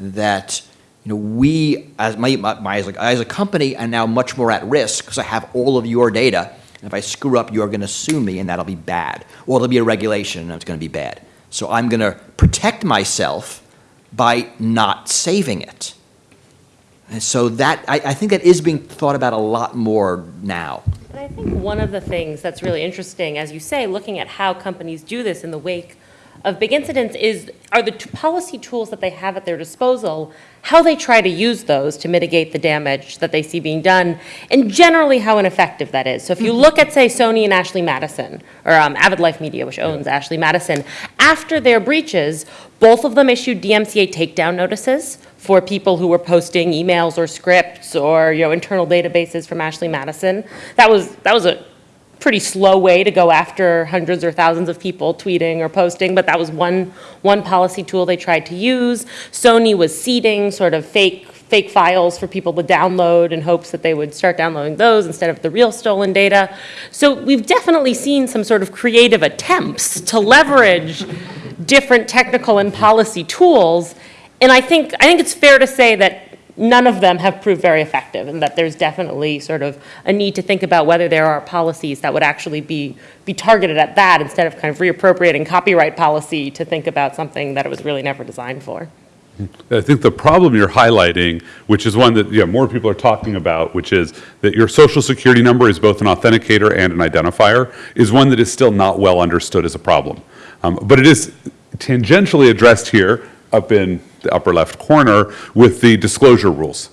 That, you know, we, as, my, my, my- as, a, as a company, are now much more at risk because I have all of your data. And if I screw up, you're going to sue me, and that'll be bad. Or there'll be a regulation, and it's going to be bad. So I'm going to protect myself by not saving it. And so that, I, I think that is being thought about a lot more now. And I think one of the things that's really interesting, as you say, looking at how companies do this in the wake of big incidents is, are the policy tools that they have at their disposal, how they try to use those to mitigate the damage that they see being done, and generally how ineffective that is. So if you look at, say, Sony and Ashley Madison, or um, Avid Life Media, which owns Ashley Madison, after their breaches, both of them issued DMCA takedown notices for people who were posting emails or scripts or, you know, internal databases from Ashley Madison. That was, that was a pretty slow way to go after hundreds or thousands of people tweeting or posting, but that was one, one policy tool they tried to use. Sony was seeding sort of fake, fake files for people to download in hopes that they would start downloading those instead of the real stolen data. So we've definitely seen some sort of creative attempts to leverage different technical and policy tools. And I think, I think it's fair to say that none of them have proved very effective, and that there's definitely sort of a need to think about whether there are policies that would actually be, be targeted at that instead of kind of reappropriating copyright policy to think about something that it was really never designed for. I think the problem you're highlighting, which is one that yeah, more people are talking about, which is that your social security number is both an authenticator and an identifier, is one that is still not well understood as a problem. Um, but it is tangentially addressed here up in the upper left corner with the disclosure rules.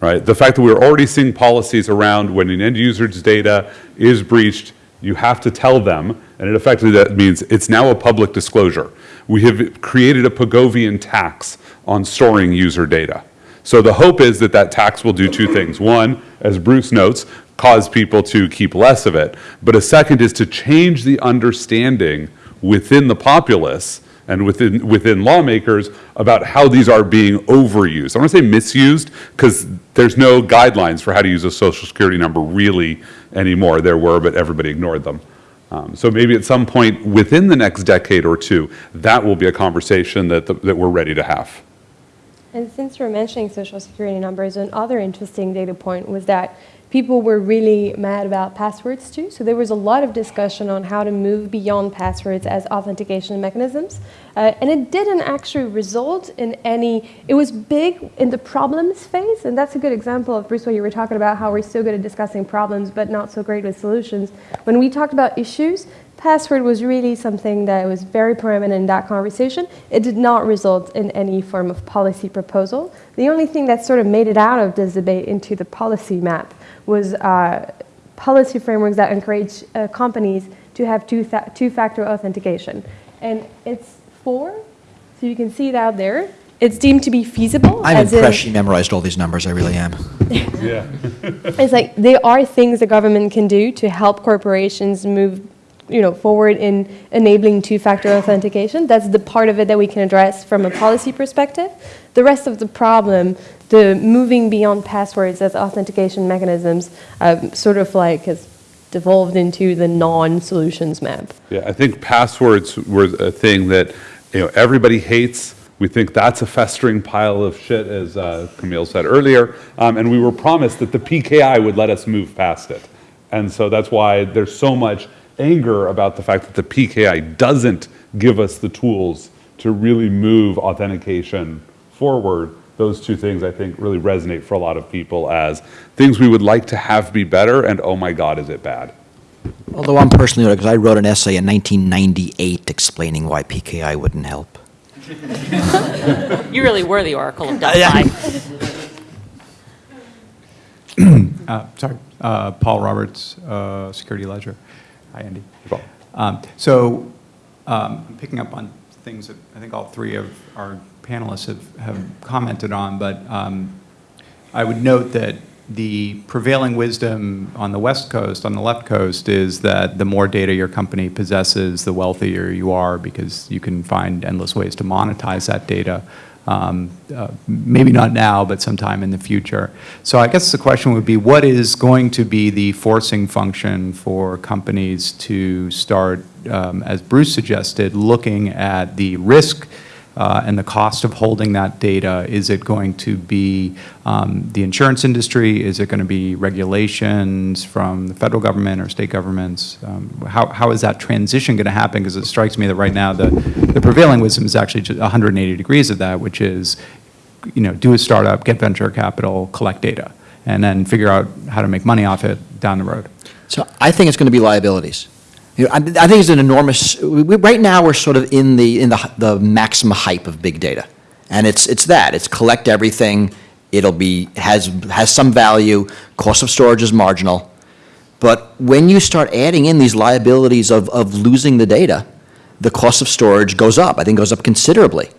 Right? The fact that we're already seeing policies around when an end user's data is breached, you have to tell them, and it effectively that means it's now a public disclosure. We have created a Pigovian tax on storing user data. So the hope is that that tax will do two things. One, as Bruce notes, cause people to keep less of it. But a second is to change the understanding within the populace and within, within lawmakers about how these are being overused. I want to say misused, because there's no guidelines for how to use a social security number really anymore. There were, but everybody ignored them. Um, So maybe at some point within the next decade or two, that will be a conversation that, that we're ready to have. And since we're mentioning social security numbers, another interesting data point was that people were really mad about passwords too. So there was a lot of discussion on how to move beyond passwords as authentication mechanisms. Uh, and it didn't actually result in any, it was big in the problems phase. And that's a good example of, Bruce, what you were talking about, how we're so good at discussing problems, but not so great with solutions. When we talked about issues, password was really something that was very prominent in that conversation. It did not result in any form of policy proposal. The only thing that sort of made it out of this debate into the policy map was uh, policy frameworks that encourage uh, companies to have two fa- two-factor authentication. And it's four, so you can see it out there. It's deemed to be feasible. I'm as in- impressed you memorized all these numbers, I really am. Yeah. It's like there are things the government can do to help corporations move, you know, forward in enabling two-factor authentication. That's the part of it that we can address from a policy perspective. The rest of the problem, the moving beyond passwords as authentication mechanisms, um, sort of like has devolved into the non-solutions map. Yeah, I think passwords were a thing that, you know, everybody hates. We think that's a festering pile of shit, as uh, Camille said earlier. Um, and we were promised that the PKI would let us move past it. And so that's why there's so much anger about the fact that the PKI doesn't give us the tools to really move authentication forward. Those two things, I think, really resonate for a lot of people as things we would like to have be better, and oh my God, is it bad? Although I'm personally, because I wrote an essay in 1998 explaining why PKI wouldn't help. You really were the oracle of yeah. Delphi. Uh, Sorry, Uh, Paul Roberts, uh, Security Ledger. Hi, Andy. Um, So, um, I'm picking up on things that I think all three of our panelists have have commented on, but um, I would note that the prevailing wisdom on the West Coast, on the left coast, is that the more data your company possesses, the wealthier you are because you can find endless ways to monetize that data. Um, uh, maybe not now, but sometime in the future. So I guess the question would be, what is going to be the forcing function for companies to start, um, as Bruce suggested, looking at the risk uh, and the cost of holding that data? Is it going to be um, the insurance industry? Is it going to be regulations from the federal government or state governments? Um, how, how is that transition going to happen? Because it strikes me that right now the, the prevailing wisdom is actually just 180 degrees of that, which is, you know, do a startup, get venture capital, collect data, and then figure out how to make money off it down the road. So I think it's going to be liabilities. You know, I, I think it's an enormous. We, right now, we're sort of in the in the the maximum hype of big data, and it's it's that it's collect everything. It'll be has has some value. Cost of storage is marginal, but when you start adding in these liabilities of of losing the data, the cost of storage goes up. I think goes up considerably,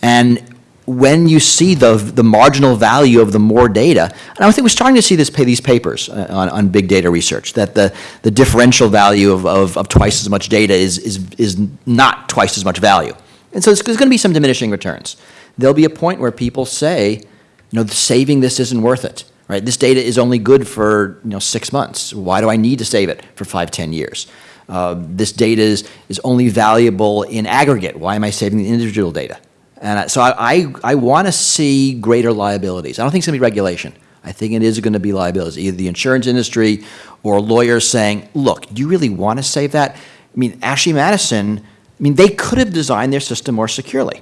and when you see the, the marginal value of the more data, and I think we're starting to see this, pay these papers uh, on, on big data research, that the, the differential value of, of, of twice as much data is, is, is not twice as much value. And so there's going to be some diminishing returns. There'll be a point where people say, you know, saving this isn't worth it, right? This data is only good for, you know, six months. Why do I need to save it for five, ten years? Uh, this data is, is only valuable in aggregate. Why am I saving the individual data? And so I, I, I want to see greater liabilities. I don't think it's going to be regulation. I think it is going to be liabilities, either the insurance industry or lawyers saying, look, do you really want to save that? I mean, Ashley Madison, I mean, they could have designed their system more securely.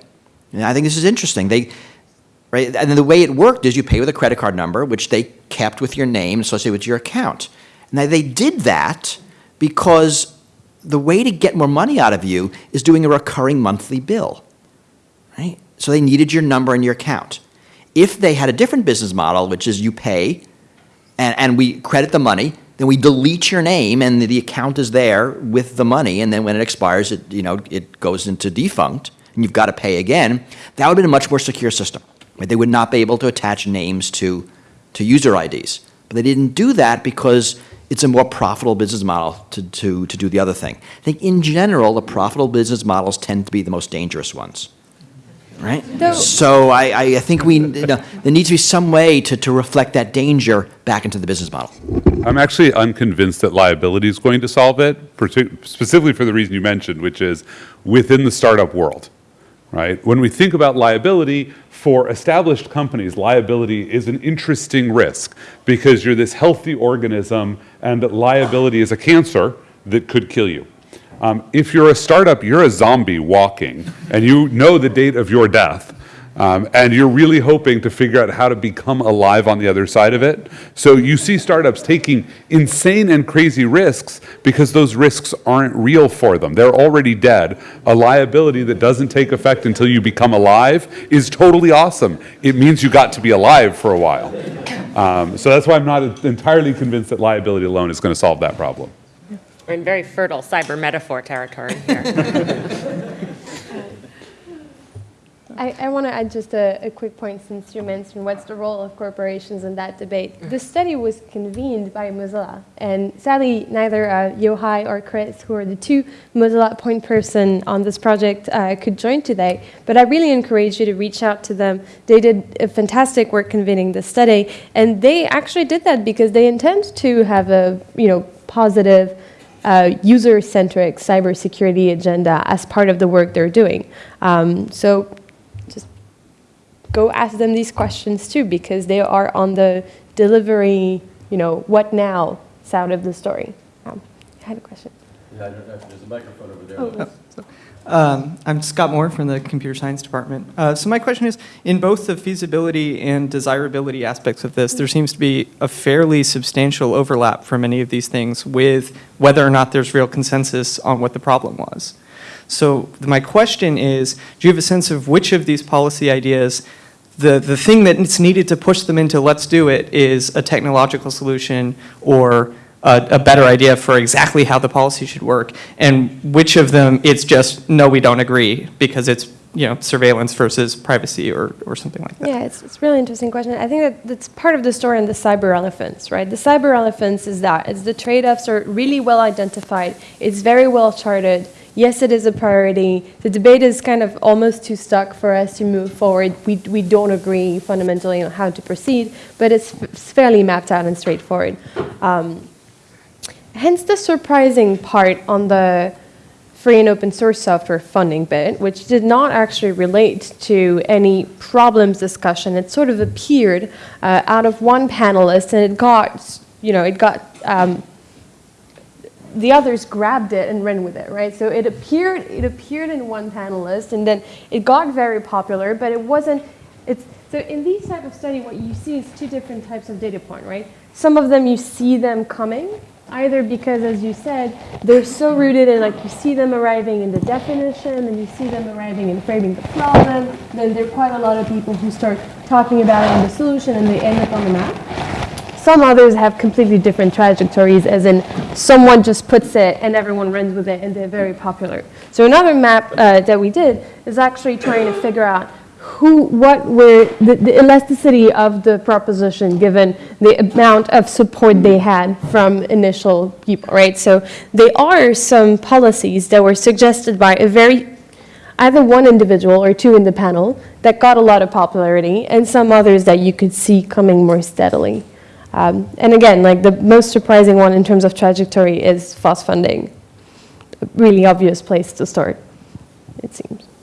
And I think this is interesting. They, right, and then the way it worked is you pay with a credit card number, which they kept with your name associated with your account. Now, they did that because the way to get more money out of you is doing a recurring monthly bill, right? So they needed your number and your account. If they had a different business model, which is you pay and, and we credit the money, then we delete your name and the, the account is there with the money, and then when it expires, it, you know, it goes into defunct, and you've got to pay again, that would have been a much more secure system. Right? They would not be able to attach names to, to user IDs. But they didn't do that because it's a more profitable business model to, to, to do the other thing. I think in general, the profitable business models tend to be the most dangerous ones. Right? Though- So I, I, I think we, you know, there needs to be some way to, to reflect that danger back into the business model. I'm actually unconvinced that liability is going to solve it, specifically for the reason you mentioned, which is within the startup world, right? When we think about liability, for established companies, liability is an interesting risk because you're this healthy organism and liability is a cancer that could kill you. Um, if you're a startup, you're a zombie walking, and you know the date of your death, um, and you're really hoping to figure out how to become alive on the other side of it. So you see startups taking insane and crazy risks because those risks aren't real for them. They're already dead. A liability that doesn't take effect until you become alive is totally awesome. It means you got to be alive for a while. Um, so that's why I'm not entirely convinced that liability alone is going to solve that problem. We're in very fertile cyber metaphor territory here. I, I want to add just a, a quick point since you mentioned what's the role of corporations in that debate. The study was convened by Mozilla, and sadly, neither uh, Yohai or Chris, who are the two Mozilla point person on this project, uh, could join today. But I really encourage you to reach out to them. They did a fantastic work convening the study, and they actually did that because they intend to have a you know positive uh, user-centric cybersecurity agenda as part of the work they're doing. Um, so just go ask them these questions too, because they are on the delivery, you know, what now side of the story. Um, I had a question. Yeah, I don't know if there's a microphone over there. Oh, Um, I'm Scott Moore from the Computer Science Department. Uh, so my question is, in both the feasibility and desirability aspects of this, there seems to be a fairly substantial overlap for many of these things with whether or not there's real consensus on what the problem was. So my question is, do you have a sense of which of these policy ideas the, the thing that's needed to push them into let's do it is a technological solution or a, a better idea for exactly how the policy should work, and which of them it's just, no, we don't agree, because it's, you know, surveillance versus privacy or, or something like that. Yeah, it's, it's a really interesting question. I think that that's part of the story in the cyber elephants, right? The cyber elephants is that it's the trade-offs are really well identified. It's very well charted. Yes, it is a priority. The debate is kind of almost too stuck for us to move forward. We, we don't agree fundamentally on how to proceed, but it's, it's fairly mapped out and straightforward. Um, hence the surprising part on the free and open source software funding bit, which did not actually relate to any problems discussion. It sort of appeared uh, out of one panelist, and it got, you know, it got. Um, the others grabbed it and ran with it, right? So it appeared, it appeared in one panelist, and then it got very popular, but it wasn't. It's so in these type of study, what you see is two different types of data point, right? Some of them you see them coming, either because, as you said, they're so rooted in like you see them arriving in the definition, and you see them arriving in framing the problem. Then there are quite a lot of people who start talking about it in the solution, and they end up on the map. Some others have completely different trajectories, as in someone just puts it and everyone runs with it, and they're very popular. So another map uh, that we did is actually trying to figure out who, what were the, the elasticity of the proposition given the amount of support they had from initial people, right? So there are some policies that were suggested by a very either one individual or two in the panel that got a lot of popularity, and some others that you could see coming more steadily. Um, and again, like the most surprising one in terms of trajectory is FOSS funding. A really obvious place to start, it seems.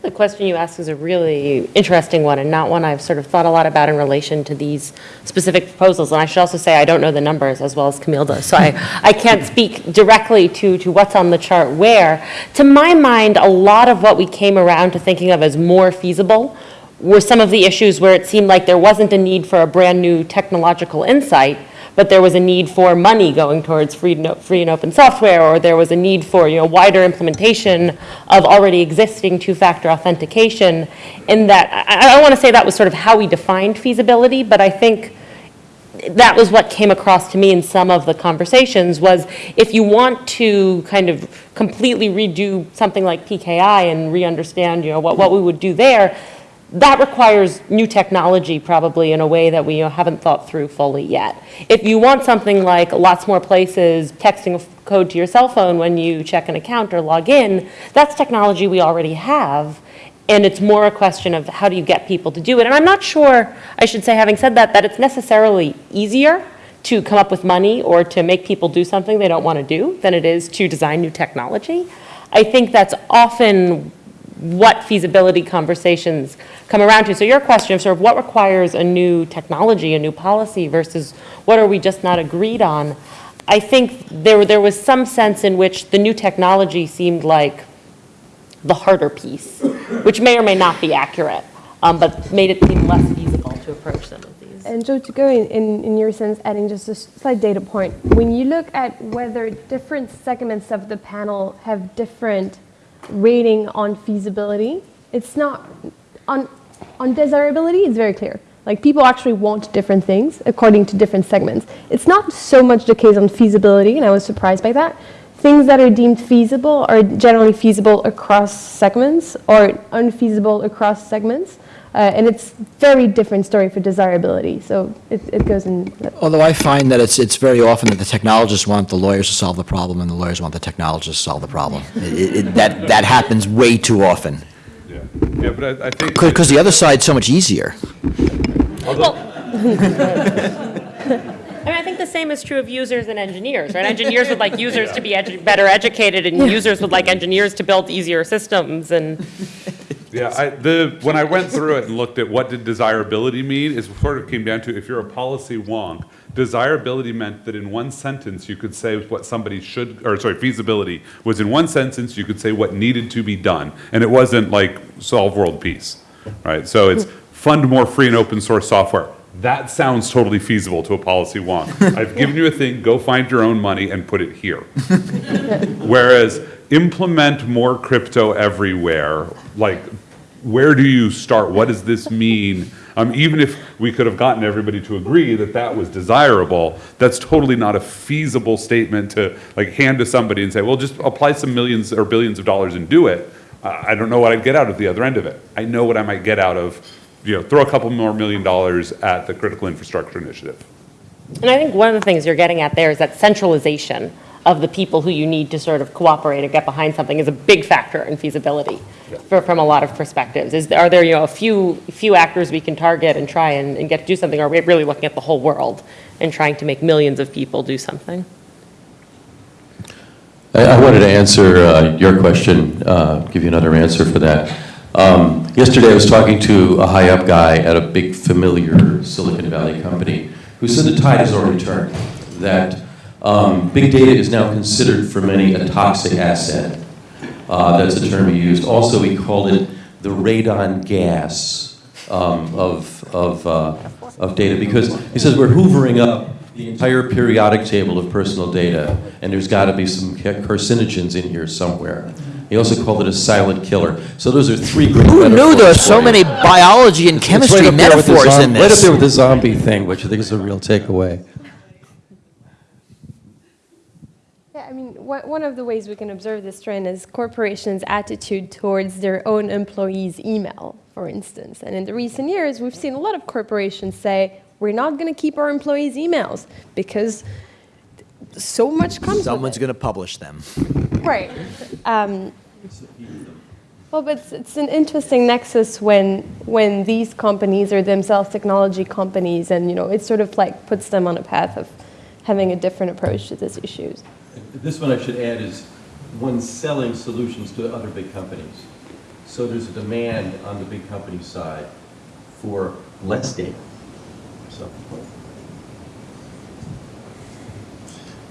The question you ask is a really interesting one and not one I've sort of thought a lot about in relation to these specific proposals. And I should also say I don't know the numbers as well as Camille does, so I, I can't speak directly to, to what's on the chart where. To my mind, a lot of what we came around to thinking of as more feasible were some of the issues where it seemed like there wasn't a need for a brand-new technological insight, but there was a need for money going towards free, no- free and open software, or there was a need for, you know, wider implementation of already existing two-factor authentication. In that, I, I want to say that was sort of how we defined feasibility, but I think that was what came across to me in some of the conversations, was if you want to kind of completely redo something like PKI and re-understand, you know, what, what we would do there, that requires new technology probably in a way that we haven't thought through fully yet. If you want something like lots more places texting a code to your cell phone when you check an account or log in, that's technology we already have. And it's more a question of how do you get people to do it. And I'm not sure, I should say, having said that, that it's necessarily easier to come up with money or to make people do something they don't want to do than it is to design new technology. I think that's often what feasibility conversations come around to. So your question of sort of what requires a new technology, a new policy versus what are we just not agreed on? I think there, there was some sense in which the new technology seemed like the harder piece, which may or may not be accurate, um, but made it seem less feasible to approach some of these. And Joe, to go in, in, in your sense, adding just a slight data point, when you look at whether different segments of the panel have different rating on feasibility, it's not, on, on desirability, it's very clear. Like people actually want different things according to different segments. It's not so much the case on feasibility, and I was surprised by that. Things that are deemed feasible are generally feasible across segments or unfeasible across segments. Uh, and it's very different story for desirability. So it, it goes in. Although I find that it's, it's very often that the technologists want the lawyers to solve the problem, and the lawyers want the technologists to solve the problem. It- it- That, that happens way too often. Yeah, yeah, but I, I think. Because the other side's so much easier. Well, I mean, I think the same is true of users and engineers, right? Engineers would like users to be edu- better educated, and users would like engineers to build easier systems, and Yeah, I, the, when I went through it and looked at what did desirability mean, it sort of came down to if you're a policy wonk, desirability meant that in one sentence you could say what somebody should, or sorry, feasibility was in one sentence you could say what needed to be done, and it wasn't like solve world peace, right? So it's fund more free and open source software. That sounds totally feasible to a policy wonk. I've given you a thing, go find your own money and put it here. Whereas implement more crypto everywhere, like, where do you start? What does this mean? Um, even if we could have gotten everybody to agree that that was desirable, that's totally not a feasible statement to like hand to somebody and say, well, just apply some millions or billions of dollars and do it. I I don't know what I'd get out of the other end of it. I know what I might get out of, you know, throw a couple more million dollars at the critical infrastructure initiative. And I think one of the things you're getting at there is that centralization of the people who you need to sort of cooperate or get behind something is a big factor in feasibility for, from a lot of perspectives. Is, are there, you know, a few, few actors we can target and try and, and get to do something? Or are we really looking at the whole world and trying to make millions of people do something? I I wanted to answer uh, your question, uh, give you another answer for that. Um, Yesterday, I was talking to a high-up guy at a big familiar Silicon Valley company who said the tide has already turned, that um, big data is now considered for many a toxic asset. Uh, That's a term he used. Also, he called it the radon gas um, of, of, uh, of data, because he says we're hoovering up the entire periodic table of personal data, and there's got to be some carcinogens in here somewhere. He also called it a silent killer. So those are three great Who knew there were metaphors so you. many biology and It's right chemistry up there with the metaphors zom- in Right up this? there with the zombie thing, which I think is a real takeaway. Yeah, I mean, one of the ways we can observe this trend is corporations' attitude towards their own employees' email, for instance. And in the recent years, we've seen a lot of corporations say, we're not going to keep our employees' emails because so much comes Someone's going to publish them. Right. Um, well, but it's, it's an interesting nexus when when these companies are themselves technology companies, and you know, it sort of like puts them on a path of having a different approach to these issues. This one I should add is one selling solutions to other big companies. So there's a demand on the big company side for less data. So,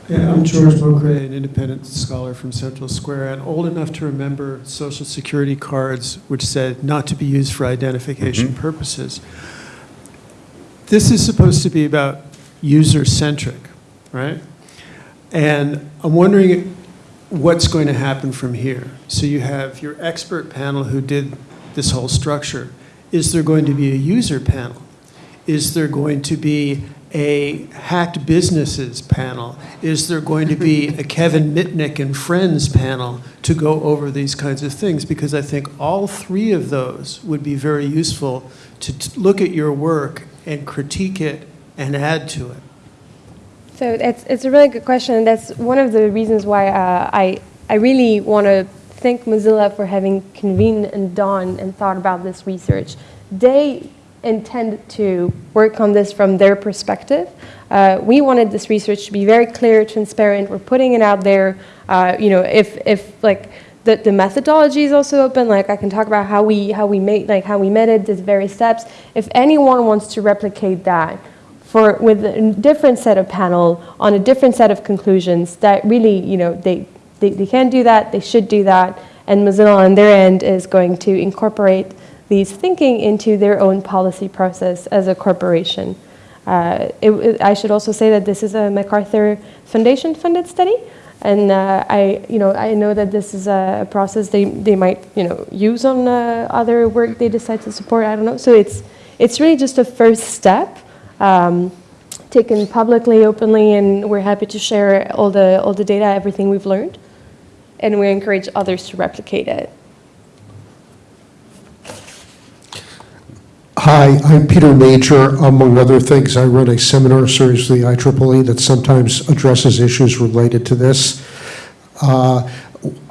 Yeah, I'm George Beaucray, an independent scholar from Central Square, and old enough to remember social security cards which said not to be used for identification mm-hmm. purposes. This is supposed to be about user-centric, right? And I'm wondering what's going to happen from here. So you have your expert panel who did this whole structure. Is there going to be a user panel? Is there going to be a hacked businesses panel? Is there going to be a Kevin Mitnick and friends panel to go over these kinds of things? Because I think all three of those would be very useful to look at your work and critique it and add to it. So it's, it's a really good question, that's one of the reasons why uh, I, I really want to thank Mozilla for having convened and done and thought about this research. They intend to work on this from their perspective. Uh, we wanted this research to be very clear, transparent. We're putting it out there. Uh, you know, if, if like the, the methodology is also open. Like I can talk about how we how we made like how we met it, the various steps. If anyone wants to replicate that for with a different set of panel on a different set of conclusions, that really you know they they, they can do that. They should do that. And Mozilla on their end is going to incorporate these thinking into their own policy process as a corporation. Uh, it, it- I should also say that this is a MacArthur Foundation funded study. And uh, I, you know, I know that this is a process they, they might, you know, use on uh, other work they decide to support. I don't know. So it's, it's really just a first step, um, taken publicly, openly, and we're happy to share all the, all the data, everything we've learned. And we encourage others to replicate it. Hi, I'm Peter Major. Among other things, I run a seminar series for the IEEE that sometimes addresses issues related to this. Uh,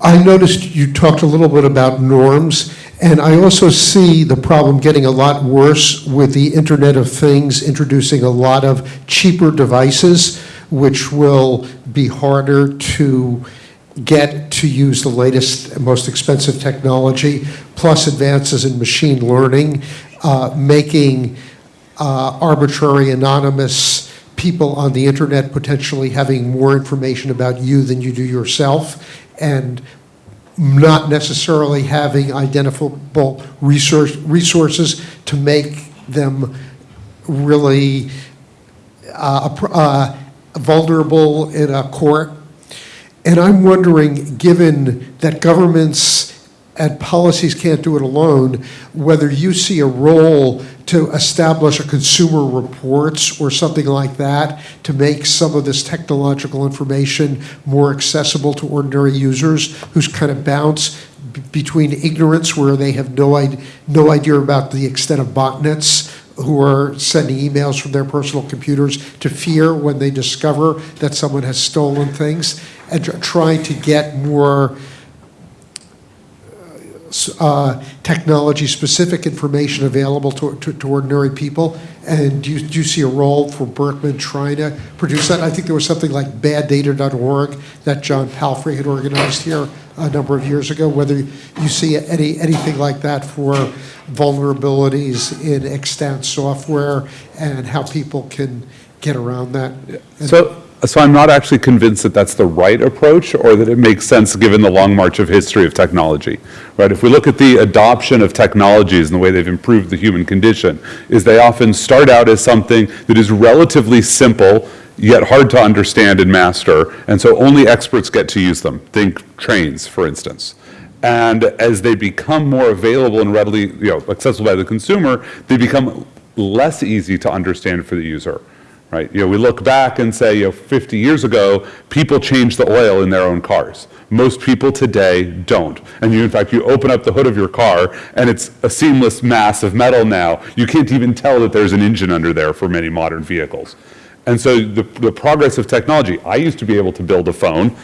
I noticed you talked a little bit about norms, and I also see the problem getting a lot worse with the Internet of Things introducing a lot of cheaper devices, which will be harder to get to use the latest, most expensive technology, plus advances in machine learning, uh, making uh, arbitrary, anonymous people on the internet potentially having more information about you than you do yourself, and not necessarily having identifiable resource, resources to make them really uh, uh, vulnerable in a court. And I'm wondering, given that governments and policies can't do it alone, whether you see a role to establish a consumer reports or something like that to make some of this technological information more accessible to ordinary users who's kind of bounce between ignorance where they have no, id- no idea about the extent of botnets who are sending emails from their personal computers to fear when they discover that someone has stolen things and tr- trying to get more uh, technology-specific information available to, to, to ordinary people? And do you, do you see a role for Berkman trying to produce that? I think there was something like baddata.org that John Palfrey had organized here a number of years ago. Whether you see any, anything like that for vulnerabilities in extant software and how people can get around that? So, so I'm not actually convinced that that's the right approach or that it makes sense given the long march of history of technology, right? If we look at the adoption of technologies and the way they've improved the human condition, is they often start out as something that is relatively simple, yet hard to understand and master, and so only experts get to use them. Think trains, for instance. And as they become more available and readily, you know, accessible by the consumer, they become less easy to understand for the user right? You know, we look back and say, you know, 50 years ago, people changed the oil in their own cars. Most people today don't. And you, in fact, you open up the hood of your car and it's a seamless mass of metal now. You can't even tell that there's an engine under there for many modern vehicles. And so the, the progress of technology, I used to be able to build a phone.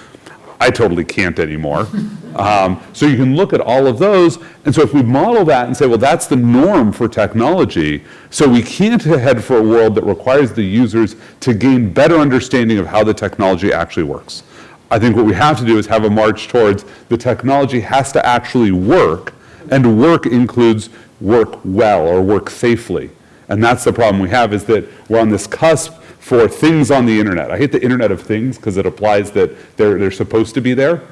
I totally can't anymore. Um, so you can look at all of those, and so if we model that and say, well, that's the norm for technology, so we can't head for a world that requires the users to gain better understanding of how the technology actually works. I think what we have to do is have a march towards the technology has to actually work, And work includes work well or work safely. And that's the problem we have is that we're on this cusp for things on the internet. I hate the Internet of Things because it applies that they're, they're supposed to be there,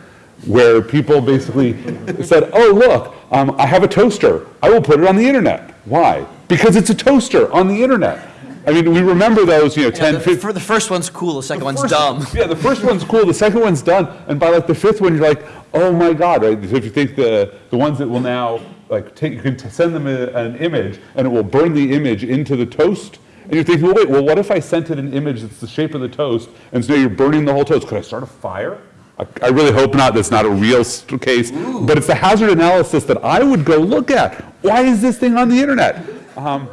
where people basically said, oh, look, um, I have a toaster. I will put it on the internet. Why? Because it's a toaster on the internet. I mean, we remember those, you know, 10, The 15. fir- the first one's cool, the second one's first- dumb. Yeah, the first one's cool, the second one's done, and by like the fifth one, you're like, oh my God, right? So if you think the, the ones that will now, like, take, you can send them a- an image, and it will burn the image into the toast, and you're thinking, well, wait, well, what if I sent it an image that's the shape of the toast, and so you're burning the whole toast? Could I start a fire? I, I really hope not, that's not a real case, but it's the hazard analysis that I would go look at. Why is this thing on the internet? Um,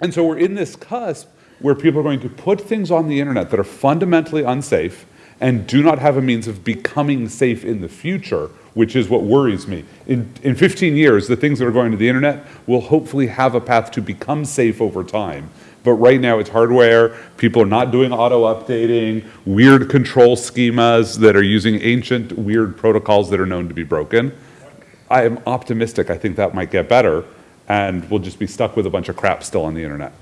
and so we're in this cusp where people are going to put things on the internet that are fundamentally unsafe and do not have a means of becoming safe in the future, which is what worries me. In, in 15 years, the things that are going to the internet will hopefully have a path to become safe over time. But right now, it's hardware. People are not doing auto updating, weird control schemas that are using ancient, weird protocols that are known to be broken. I am optimistic. I think that might get better, and we'll just be stuck with a bunch of crap still on the internet.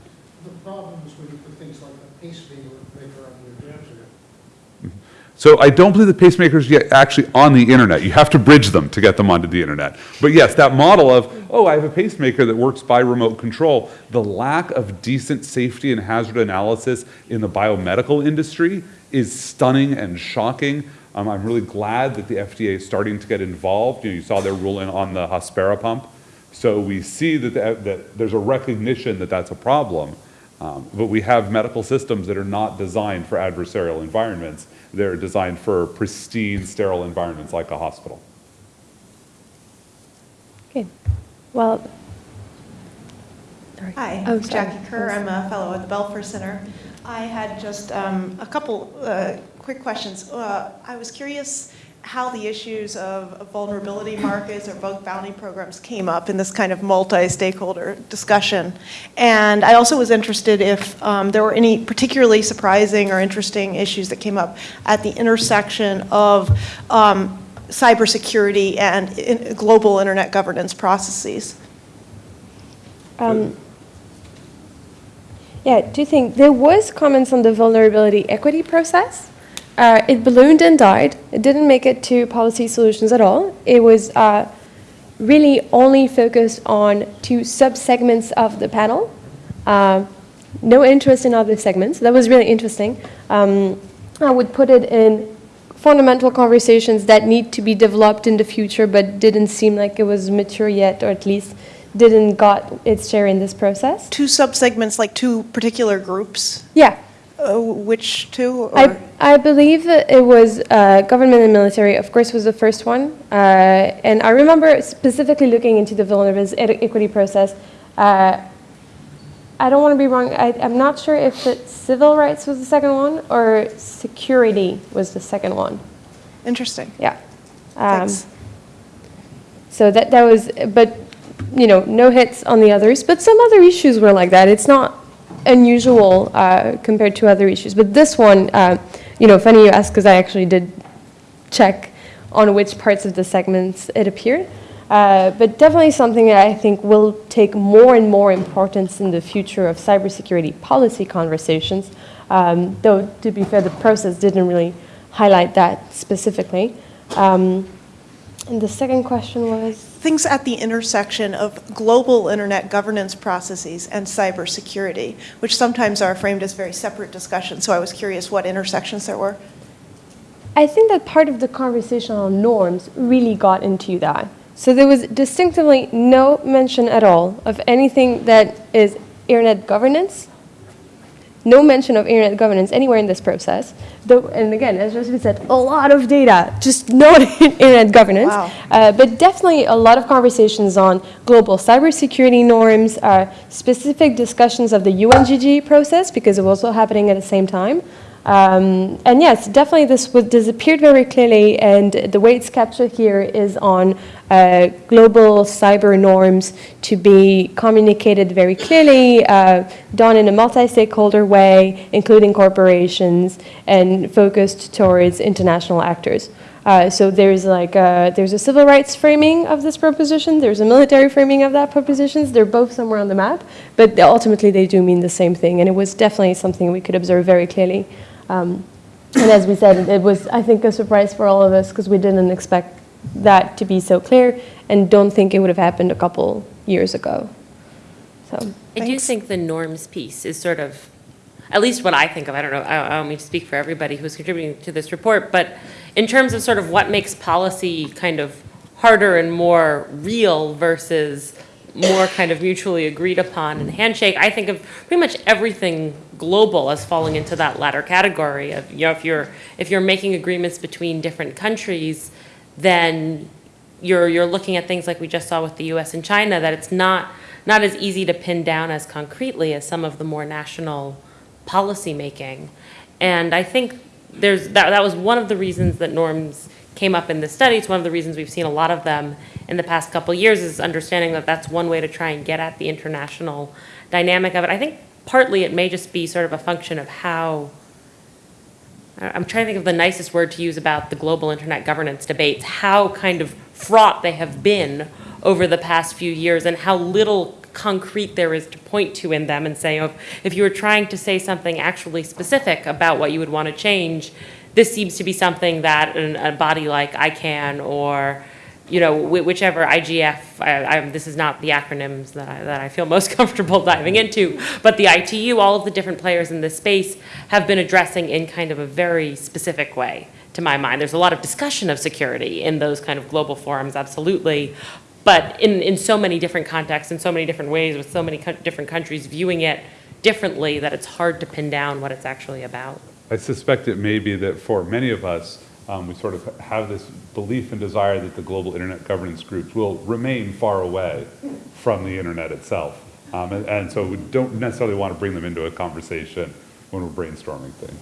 The problem is when you put things like a pacemaker on your internet. So I don't believe the pacemakers yet actually on the internet. You have to bridge them to get them onto the internet. But yes, that model of, oh, I have a pacemaker that works by remote control, the lack of decent safety and hazard analysis in the biomedical industry is stunning and shocking. Um, I'm really glad that the FDA is starting to get involved. You, know, you saw their ruling on the Hospira pump. So we see that, the, that there's a recognition that that's a problem. Um, but we have medical systems that are not designed for adversarial environments. They're designed for pristine, sterile environments like a hospital. Okay. Well, sorry. Hi, Oh, I'm sorry. Jackie Kerr. I'm a fellow at the Belfer Center. I had just um, a couple uh, quick questions. Uh, I was curious how the issues of vulnerability markets or bug bounty programs came up in this kind of multi-stakeholder discussion. And I also was interested if um, there were any particularly surprising or interesting issues that came up at the intersection of um, cybersecurity and in- global internet governance processes. Um, Yeah, two things. There was comments on the vulnerability equity process. Uh, it ballooned and died. It didn't make it to policy solutions at all. It was uh, really only focused on two subsegments of the panel. Uh, no interest in other segments. That was really interesting. Um, I would put it in fundamental conversations that need to be developed in the future, but didn't seem like it was mature yet, or at least didn't got its share in this process. Two subsegments, like two particular groups? Yeah, Uh, Which two? or- I, I believe that it was uh, government and military, of course, was the first one. Uh, and I remember specifically looking into the vulnerability equity process. Uh, I don't want to be wrong. I, I'm not sure if it, civil rights was the second one or security was the second one. Interesting. Yeah. Um, Thanks. So that, that was, but, you know, no hits on the others. But some other issues were like that. It's not unusual uh, compared to other issues. But this one, uh, you know, funny you ask, because I actually did check on which parts of the segments it appeared. Uh, but definitely something that I think will take more and more importance in the future of cybersecurity policy conversations. Um, though, to be fair, the process didn't really highlight that specifically. Um, and the second question was Things at the intersection of global internet governance processes and cybersecurity, which sometimes are framed as very separate discussions. So I was curious what intersections there were. I think that part of the conversation on norms really got into that. So there was distinctively no mention at all of anything that is internet governance. No mention of internet governance anywhere in this process. Though, and again, as Josephine said, a lot of data, just not internet governance. Wow. Uh, but definitely a lot of conversations on global cybersecurity norms, uh, specific discussions of the UNGG process, because it was also happening at the same time. Um, and yes, definitely this was disappeared very clearly, and the way it's captured here is on uh, global cyber norms to be communicated very clearly, uh, done in a multi-stakeholder way, including corporations, and focused towards international actors. Uh, so there's like a, there's a civil rights framing of this proposition. There's a military framing of that propositions. They're both somewhere on the map, but ultimately they do mean the same thing. And it was definitely something we could observe very clearly. Um, and as we said, it was I think a surprise for all of us because we didn't expect that to be so clear, and don't think it would have happened a couple years ago. So. I do think the norms piece is sort of, at least what I think of, I don't know, I I don't mean to speak for everybody who's contributing to this report, but in terms of sort of what makes policy kind of harder and more real versus more kind of mutually agreed upon and handshake, I think of pretty much everything global as falling into that latter category of, you know, if you're, if you're making agreements between different countries, then you're, you're looking at things like we just saw with the US and China, that it's not, not as easy to pin down as concretely as some of the more national policy making, And I think there's, that, that was one of the reasons that norms came up in this study. It's one of the reasons we've seen a lot of them in the past couple years is understanding that that's one way to try and get at the international dynamic of it. I think partly it may just be sort of a function of how I'm trying to think of the nicest word to use about the global internet governance debates, how kind of fraught they have been over the past few years and how little concrete there is to point to in them and say, oh, if you were trying to say something actually specific about what you would want to change, this seems to be something that a body like ICANN or, you know, whi- whichever IGF, I, I, this is not the acronyms that I, that I feel most comfortable diving into, but the ITU, all of the different players in this space have been addressing in kind of a very specific way, to my mind. There's a lot of discussion of security in those kind of global forums, absolutely. But in, in so many different contexts, in so many different ways, with so many co- different countries viewing it differently, that it's hard to pin down what it's actually about. I suspect it may be that for many of us, um, we sort of have this belief and desire that the global internet governance groups will remain far away from the internet itself. Um, and, and so we don't necessarily want to bring them into a conversation when we're brainstorming things.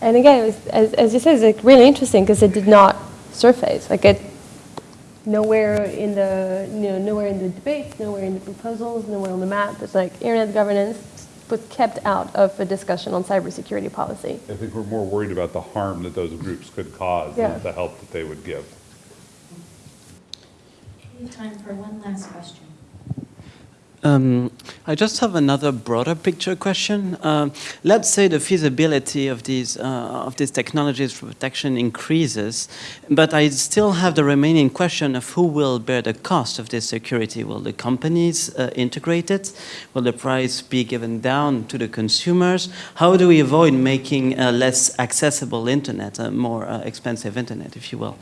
And again, was, as, as you said, it's like really interesting because it did not surface. Like it, nowhere in the, you know, nowhere in the debates, nowhere in the proposals, nowhere on the map. It's like internet governance was kept out of a discussion on cybersecurity policy. I think we're more worried about the harm that those groups could cause Yeah. than the help that they would give. We have time for one last question. Um, I just have another broader picture question. Um, let's say the feasibility of these uh, of these technologies for protection increases, but I still have the remaining question of who will bear the cost of this security. Will the companies uh, integrate it? Will the price be given down to the consumers? How do we avoid making a less accessible internet, a more uh, expensive internet, if you will?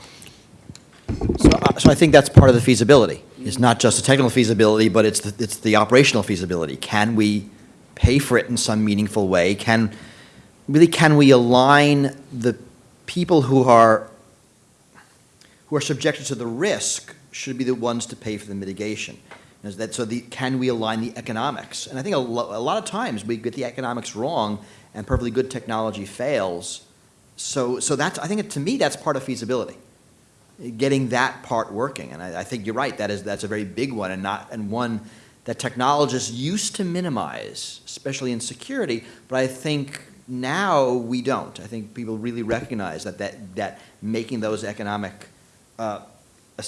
So, uh, so I think that's part of the feasibility. It's not just the technical feasibility, but it's the, it's the operational feasibility. Can we pay for it in some meaningful way? Can, really, can we align the people who are, who are subjected to the risk should be the ones to pay for the mitigation? Is that, so the, can we align the economics? And I think a, lo- a lot of times we get the economics wrong and perfectly good technology fails. So, so that's, I think, to me, that's part of feasibility getting that part working. And I, I think you're right, that is, that's a very big one and not, and one that technologists used to minimize, especially in security, but I think now we don't. I think people really recognize that, that, that making those economic uh,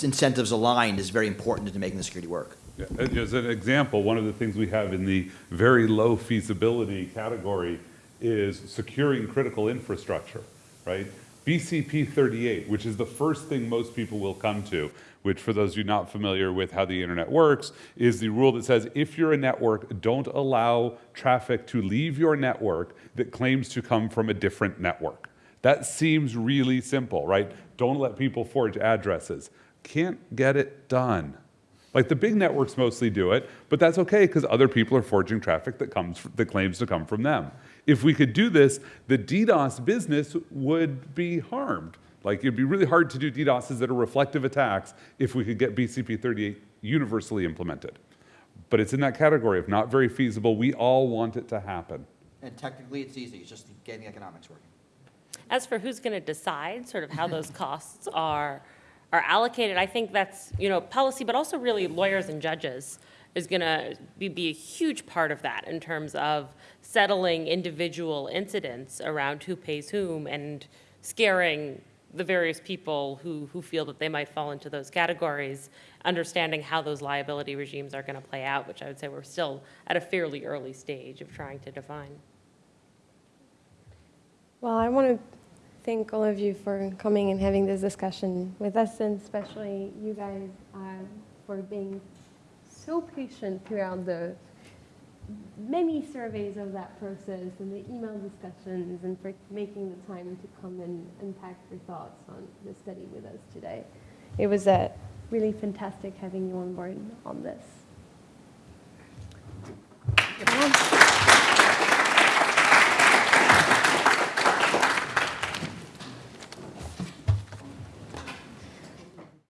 incentives aligned is very important to making the security work. As an example, one of the things we have in the very low feasibility category is securing critical infrastructure, right? BCP 38, which is the first thing most people will come to, which for those of you not familiar with how the internet works, is the rule that says if you're a network, don't allow traffic to leave your network that claims to come from a different network. That seems really simple, right? Don't let people forge addresses. Can't get it done. Like the big networks mostly do it, but that's okay because other people are forging traffic that comes that claims to come from them. If we could do this, the DDoS business would be harmed. Like it'd be really hard to do DDoSes that are reflective attacks if we could get BCP 38 universally implemented. But it's in that category of not very feasible. We all want it to happen. And technically, it's easy, it's just getting the economics working. As for who's going to decide sort of how those costs are, are allocated, I think that's, you know, policy, but also really lawyers and judges is going to be, be a huge part of that in terms of settling individual incidents around who pays whom and scaring the various people who, who feel that they might fall into those categories, understanding how those liability regimes are going to play out, which I would say we're still at a fairly early stage of trying to define. Well, I want to thank all of you for coming and having this discussion with us, and especially you guys uh, for being so patient throughout the many surveys of that process and the email discussions and for making the time to come and, unpack your thoughts on the study with us today. It was a really fantastic having you on board on this.